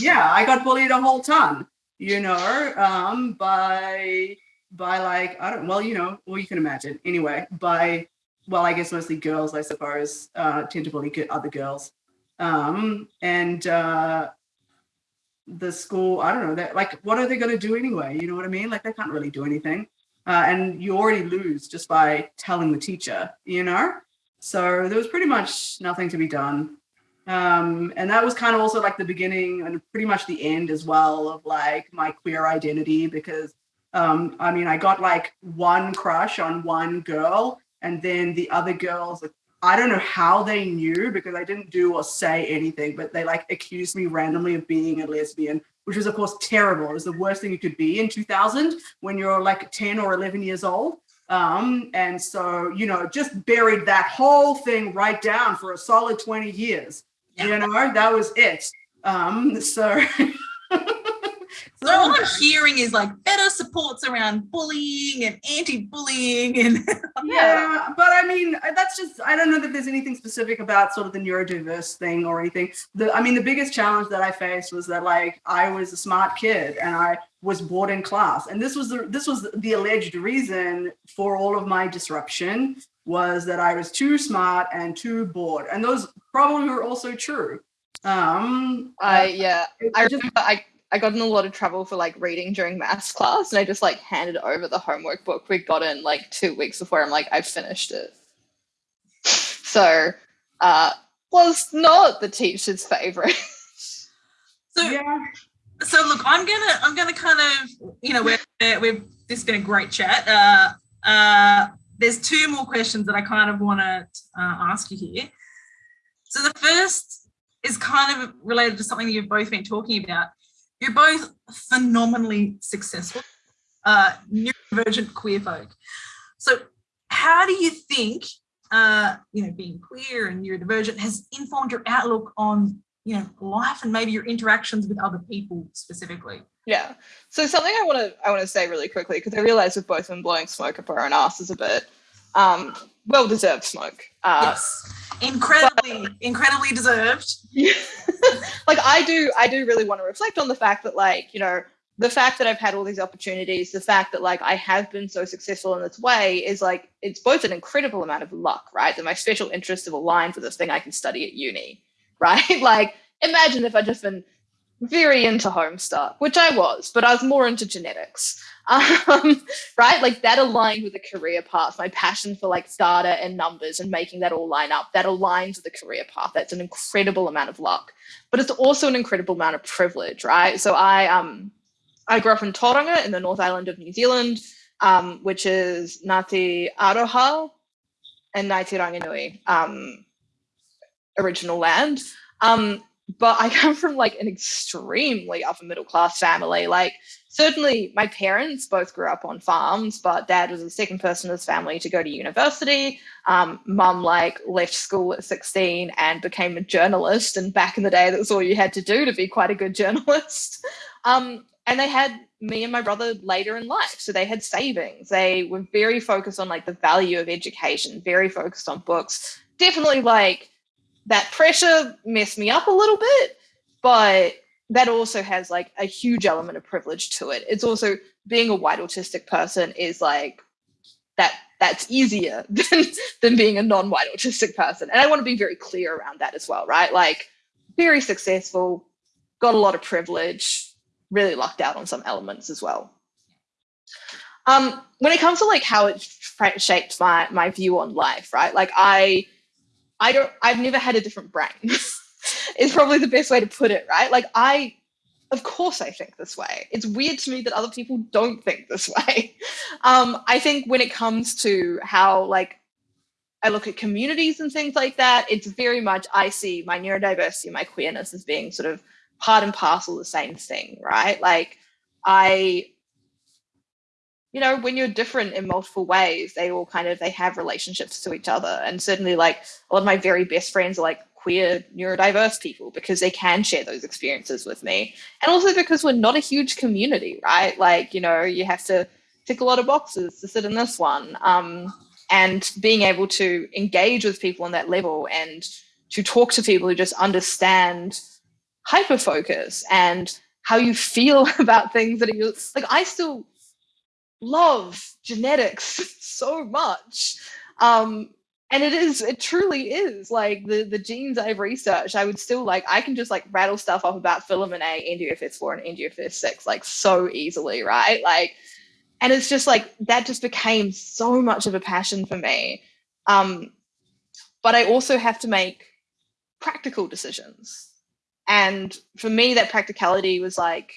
yeah, I got bullied a whole ton, you know, um, by by like I don't well, you know, well you can imagine anyway by well, I guess mostly girls, I suppose, uh, tend to bully other girls, um, and uh, the school, I don't know, that like, what are they going to do anyway? You know what I mean? Like, they can't really do anything. Uh, and you already lose just by telling the teacher, you know? So there was pretty much nothing to be done. Um, and that was kind of also like the beginning and pretty much the end as well of like my queer identity because Um, I mean, I got like one crush on one girl, and then the other girls, I don't know how they knew because I didn't do or say anything, but they like accused me randomly of being a lesbian, which was of course terrible. It was the worst thing you could be in 2000 when you're like 10 or 11 years old. Um, and so, you know, just buried that whole thing right down for a solid 20 years. You know, that was it. Um, so So all I'm hearing is like better supports around bullying and anti-bullying and yeah. But i mean that's just i don't know that there's anything specific about sort of the neurodiverse thing or anything. The i mean the biggest challenge that i faced was that like i was a smart kid and i was bored in class. And this was the this was the alleged reason for all of my disruption was that i was too smart and too bored. And those probably were also true. Um I yeah, I just- remember I I got in a lot of trouble for like reading during maths class, and I just like handed over the homework book we got in like two weeks before. I'm like, I've finished it. So, uh, was not the teacher's favorite. so yeah so look i'm gonna i'm gonna kind of you know we're, we've this has been a great chat uh uh there's two more questions that i kind of want to uh, ask you here so the first is kind of related to something that you've both been talking about you're both phenomenally successful uh neurodivergent queer folk so how do you think uh you know being queer and neurodivergent has informed your outlook on you know life and maybe your interactions with other people specifically Yeah. So something I want to I want to say really quickly because I realize we've both been blowing smoke up our own asses a bit. Um, well deserved smoke. Uh, yes incredibly incredibly deserved like I do I do really want to reflect on the fact that like you know the fact that I've had all these opportunities, the fact that like I have been so successful in this way is like it's both an incredible amount of luck, right? That my special interests have aligned with this thing I can study at uni, right? like imagine if I'd just been very into Homestuck, which I was, but I was more into genetics. Um, right? Like that aligned with the career path, my passion for like data and numbers and making that all line up, that aligns with the career path. That's an incredible amount of luck. But it's also an incredible amount of privilege, right? So I um I grew up in Tauranga in the North Island of New Zealand, um, which is Ngāti Aroha and Ngāti Ranginui, um, original land. Um, but I come from like an extremely upper middle class family. Like certainly my parents both grew up on farms, but dad was the second person in his family to go to university. Um, mum like left school at 16 and became a journalist. And back in the day, that was all you had to do to be quite a good journalist. Um, and they had me and my brother later in life. So they had savings. They were very focused on like the value of education, very focused on books. Definitely like that pressure messed me up a little bit, but that also has like a huge element of privilege to it. It's also being a white autistic person is like that that's easier than, than being a non-white autistic person. And I want to be very clear around that as well, right? Like very successful, got a lot of privilege, really lucked out on some elements as well. Um, when it comes to like how it shaped my my view on life, right? Like I I don't I've never had a different brain. is probably the best way to put it, right? Like I of course I think this way. It's weird to me that other people don't think this way. Um, I think when it comes to how like I look at communities and things like that, it's very much I see my neurodiversity, my queerness as being sort of part and parcel the same thing, right? Like I you know when you're different in multiple ways they all kind of they have relationships to each other and certainly like a lot of my very best friends are like queer neurodiverse people because they can share those experiences with me. And also because we're not a huge community right? Like you know you have to tick a lot of boxes to sit in this one. Um, and being able to engage with people on that level and to talk to people who just understand hyper focus and how you feel about things that are you like i still love genetics so much. Um and it is it truly is like the the genes i've researched i would still like i can just like rattle stuff off about filamin A NDUFS4 and NDUFS6 like so easily right? Like and it's just like that just became so much of a passion for me. Um but i also have to make practical decisions. And for me that practicality was like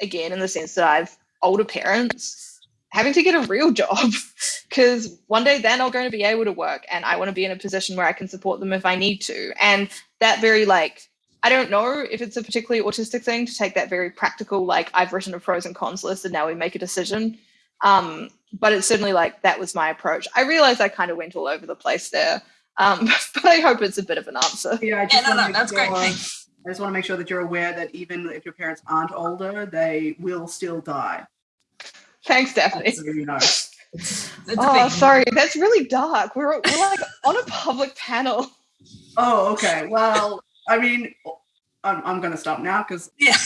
again in the sense that i've older parents having to get a real job because one day they're not going to be able to work and I want to be in a position where I can support them if I need to. And that very like, I don't know if it's a particularly autistic thing to take that very practical, like I've written a pros and cons list and now we make a decision. Um, but it's certainly like that was my approach. I realized I kind of went all over the place there. Um, but I hope it's a bit of an answer. Yeah, I Yeah, no, no, make that's great. Thanks. I just want to make sure that you're aware that even if your parents aren't older, they will still die. Thanks, Daphne. So you know. It's Oh, sorry, that's really dark. We're, we're like on a public panel. Oh, okay. Well, I mean, I'm, I'm going to stop now because Yeah.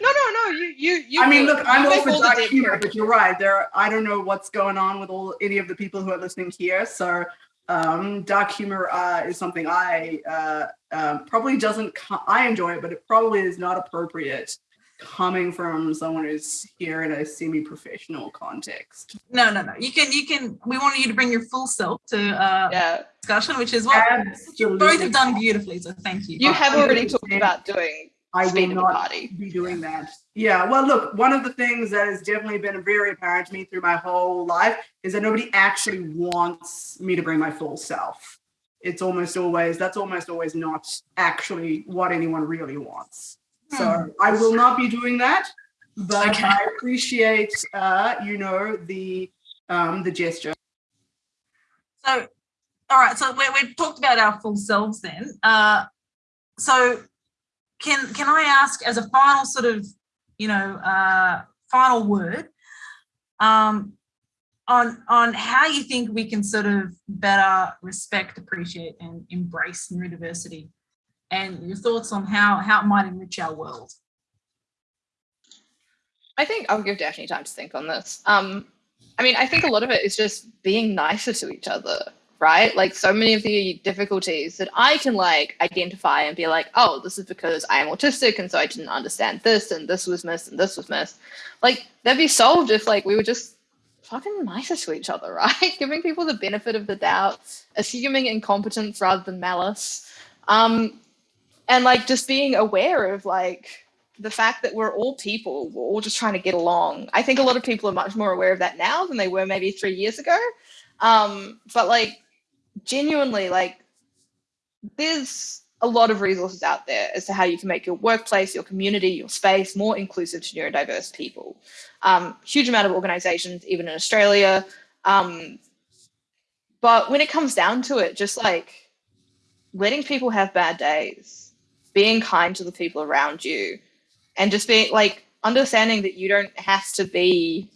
No, no, no. You, you, you. I mean, look, I'm you all make for dark humor, work. but you're right. There, I don't know what's going on with all any of the people who are listening here. So, um, dark humor uh, is something I uh, um, probably doesn't. I enjoy it, but it probably is not appropriate coming from someone who's here in a semi-professional context. No, no, no. You can, you can. We wanted you to bring your full self to uh, Yeah, discussion, which is what you both have done beautifully. So thank you. you have already talked about doing I will speed of the not party. be doing that. Yeah, well, look, one of the things that has definitely been very apparent to me through my whole life is that nobody actually wants me to bring my full self. It's almost always, that's almost always not actually what anyone really wants. So I will not be doing that, but Okay. I appreciate, uh, you know, the um, the gesture. So, all right. So we we've talked about our full selves then. Uh, so can can I ask as a final sort of, you know, uh, final word um, on on how you think we can sort of better respect, appreciate, and embrace neurodiversity, and your thoughts on how how it might enrich our world. I think I'll give Daphne time to think on this. Um, I mean, I think a lot of it is just being nicer to each other, right? Like so many of the difficulties that I can like identify and be like, oh, this is because I am autistic and so I didn't understand this and this was missed and this was missed. Like that'd be solved if like we were just fucking nicer to each other, right? Giving people the benefit of the doubt, assuming incompetence rather than malice. Um, and like just being aware of like the fact that we're all people, we're all just trying to get along. I think a lot of people are much more aware of that now than they were maybe three years ago. Um, but like genuinely, like there's a lot of resources out there as to how you can make your workplace, your community, your space more inclusive to neurodiverse people. Um, huge amount of organizations, even in Australia. Um, but when it comes down to it, just like letting people have bad days, being kind to the people around you, and just being like understanding that you don't have to be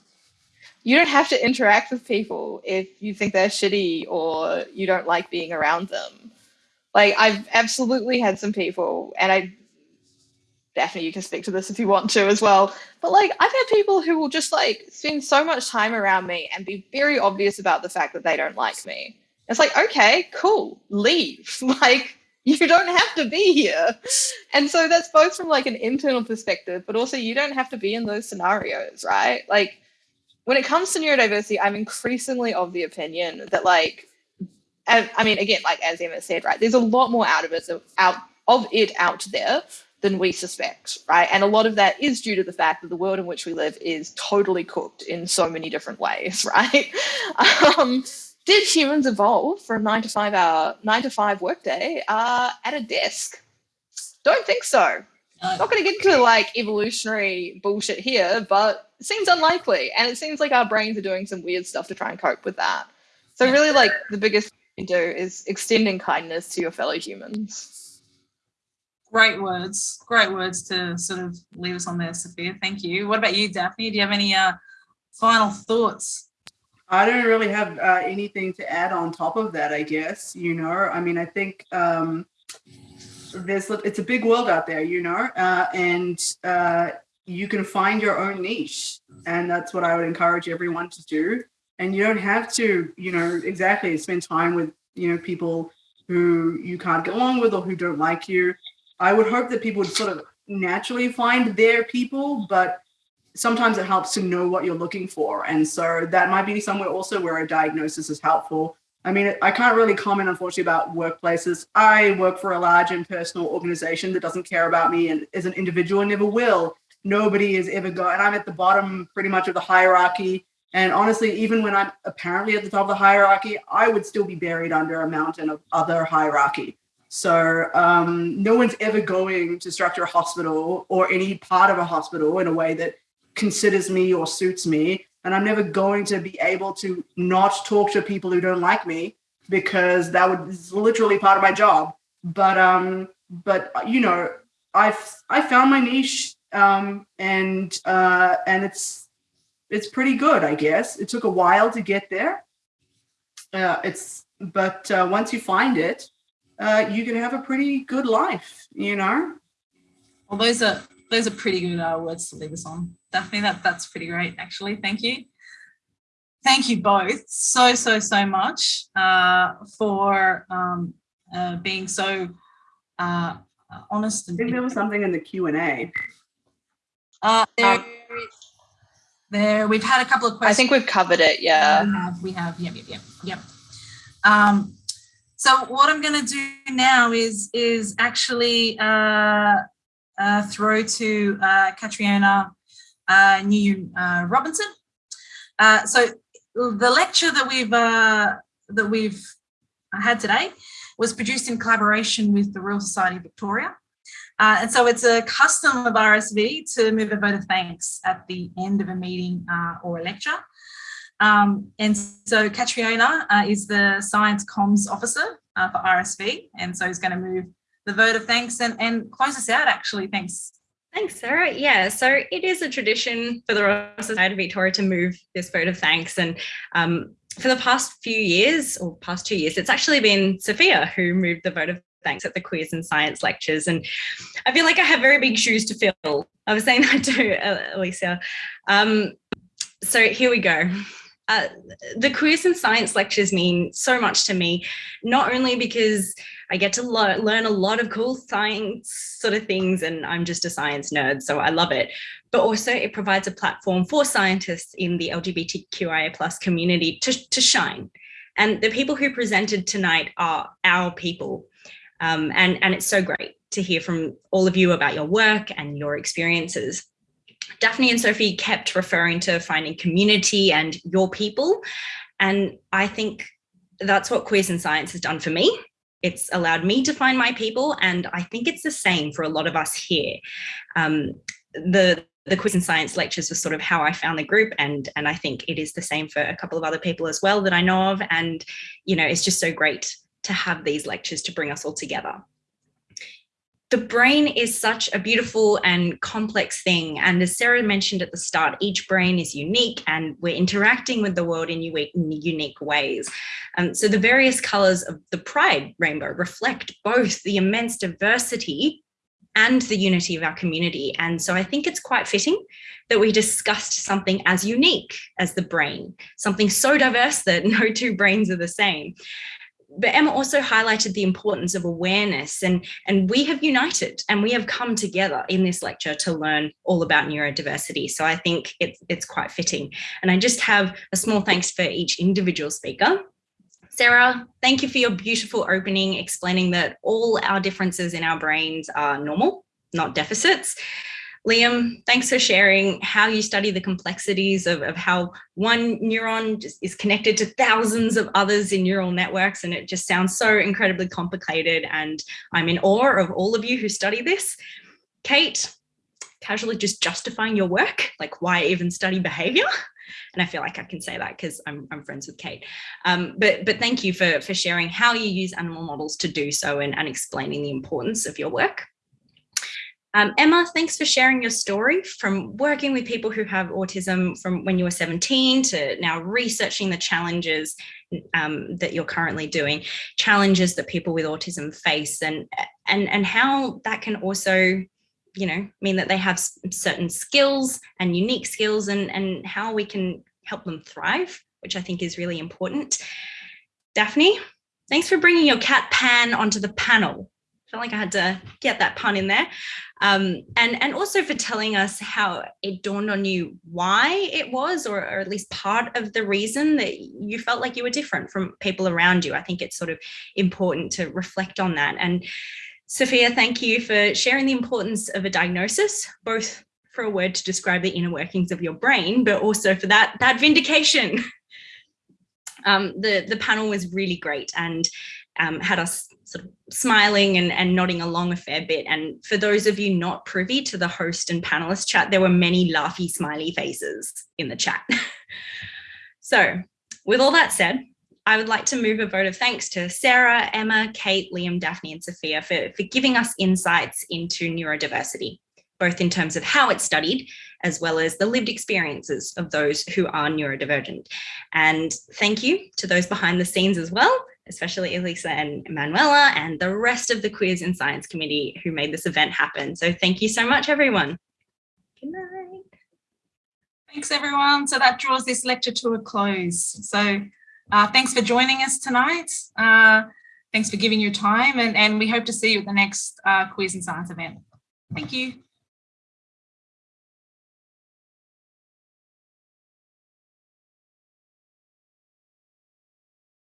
you don't have to interact with people if you think they're shitty or you don't like being around them. Like i've absolutely had some people and i definitely you can speak to this if you want to as well but like i've had people who will just like spend so much time around me and be very obvious about the fact that they don't like me. It's like okay cool leave. Like you don't have to be here. And so that's both from like an internal perspective but also you don't have to be in those scenarios right? Like when it comes to neurodiversity i'm increasingly of the opinion that like i mean again like as emma said right there's a lot more out of it out of it out there than we suspect right? And a lot of that is due to the fact that the world in which we live is totally cooked in so many different ways right? Um, did humans evolve a nine to five hour nine to five workday uh, at a desk don't think so not going to get into like evolutionary bullshit here, but it seems unlikely. And it seems like our brains are doing some weird stuff to try and cope with that. So, really, like the biggest thing you do is extending kindness to your fellow humans. great words, great words to sort of leave us on there, Sophia. Thank you. What about you, Daphne? Do you have any uh, final thoughts? I don't really have uh, anything to add on top of that, I guess. You know, I mean, I think um, there's it's a big world out there, you know, uh, and uh, you can find your own niche, and that's what I would encourage everyone to do. And you don't have to, you know, exactly spend time with you know people who you can't get along with or who don't like you. I would hope that people would sort of naturally find their people, but sometimes it helps to know what you're looking for. And so that might be somewhere also where a diagnosis is helpful. I mean, I can't really comment, unfortunately, about workplaces. I work for a large impersonal organization that doesn't care about me and as an individual and never will. nobody is ever going, and I'm at the bottom pretty much of the hierarchy. And honestly, even when I'm apparently at the top of the hierarchy, I would still be buried under a mountain of other hierarchy. So um, no one's ever going to structure a hospital or any part of a hospital in a way that considers me or suits me. And I'm never going to be able to not talk to people who don't like me because that would is literally part of my job. But um, but you know, I've I found my niche um, and uh, and it's it's pretty good, I guess. It took a while to get there. Uh, it's but uh, once you find it, uh, you can have a pretty good life, you know. Well, those are those are pretty good uh, words to leave us on. Daphne, that that's pretty great, actually. Thank you. Thank you both so so so much uh, for um, uh, being so uh, honest. I think there was something in the Q and A. Uh, there, there, we've had a couple of questions. I think we've covered it. Yeah. We have, we have, yep, yep, yep, yep. Um, so what I'm going to do now is is actually uh, uh, throw to uh, Catriona uh, New uh, Robinson. Uh, so the lecture that we've uh, that we've had today was produced in collaboration with the Royal Society of Victoria. Uh, and so it's a custom of RSV to move a vote of thanks at the end of a meeting uh, or a lecture. Um, and so Catriona is the science comms officer for RSV. And so he's going to move the vote of thanks and, and close us out actually. Thanks. Thanks, Sarah. Yeah, so it is a tradition for the Royal Society of Victoria to move this vote of thanks. And um, for the past few years or past two years, it's actually been Sophia who moved the vote of thanks at the Queers in Science lectures. And I feel like I have very big shoes to fill. I was saying that to uh, Alicia. Um, so here we go. Uh, the Queers in Science lectures mean so much to me, not only because I get to learn a lot of cool science sort of things and I'm just a science nerd, so I love it, but also it provides a platform for scientists in the LGBTQIA plus community to, to shine. And the people who presented tonight are our people. Um, and, and it's so great to hear from all of you about your work and your experiences. Daphne and Sophie kept referring to finding community and your people. And I think that's what Queers in Science has done for me. It's allowed me to find my people. And I think it's the same for a lot of us here. Um, the the Queers in Science lectures was sort of how I found the group and and I think it is the same for a couple of other people as well that I know of and you know it's just so great to have these lectures to bring us all together the brain is such a beautiful and complex thing. And as Sarah mentioned at the start, each brain is unique and we're interacting with the world in unique, ways. Um, so the various colors of the pride rainbow reflect both the immense diversity and the unity of our community. And so I think it's quite fitting that we discussed something as unique as the brain, something so diverse that no two brains are the same but Emma also highlighted the importance of awareness and, and we have united and we have come together in this lecture to learn all about neurodiversity. So I think it's, it's quite fitting. And I just have a small thanks for each individual speaker. Sarah, thank you for your beautiful opening, explaining that all our differences in our brains are normal, not deficits. Liam, thanks for sharing how you study the complexities of, of how one neuron is connected to thousands of others in neural networks. And it just sounds so incredibly complicated. And I'm in awe of all of you who study this. Kate, casually just justifying your work, like why even study behavior? And I feel like I can say that because I'm, I'm friends with Kate. Um, but, but thank you for, for sharing how you use animal models to do so and, and explaining the importance of your work. Um, Emma, thanks for sharing your story from working with people who have autism from when you were 17 to now researching the challenges um, that you're currently doing, challenges that people with autism face and, and, and how that can also you know, mean that they have certain skills and unique skills and, and how we can help them thrive, which I think is really important. Daphne, thanks for bringing your cat Pan onto the panel felt like I had to get that pun in there. Um, and, and also for telling us how it dawned on you why it was, or, or at least part of the reason that you felt like you were different from people around you. I think it's sort of important to reflect on that. And Sophia, thank you for sharing the importance of a diagnosis, both for a word to describe the inner workings of your brain, but also for that, that vindication. Um, the, the panel was really great and um, had us sort of smiling and, and nodding along a fair bit. And for those of you not privy to the host and panelist chat, there were many laughy smiley faces in the chat. so with all that said, I would like to move a vote of thanks to Sarah, Emma, Kate, Liam, Daphne and Sophia for, for giving us insights into neurodiversity, both in terms of how it's studied, as well as the lived experiences of those who are neurodivergent. And thank you to those behind the scenes as well, especially Elisa and Manuela and the rest of the Queers in Science committee who made this event happen. So thank you so much, everyone. Good night. Thanks, everyone. So that draws this lecture to a close. So uh, thanks for joining us tonight. Uh, thanks for giving your time and, and we hope to see you at the next uh, Queers in Science event. Thank you.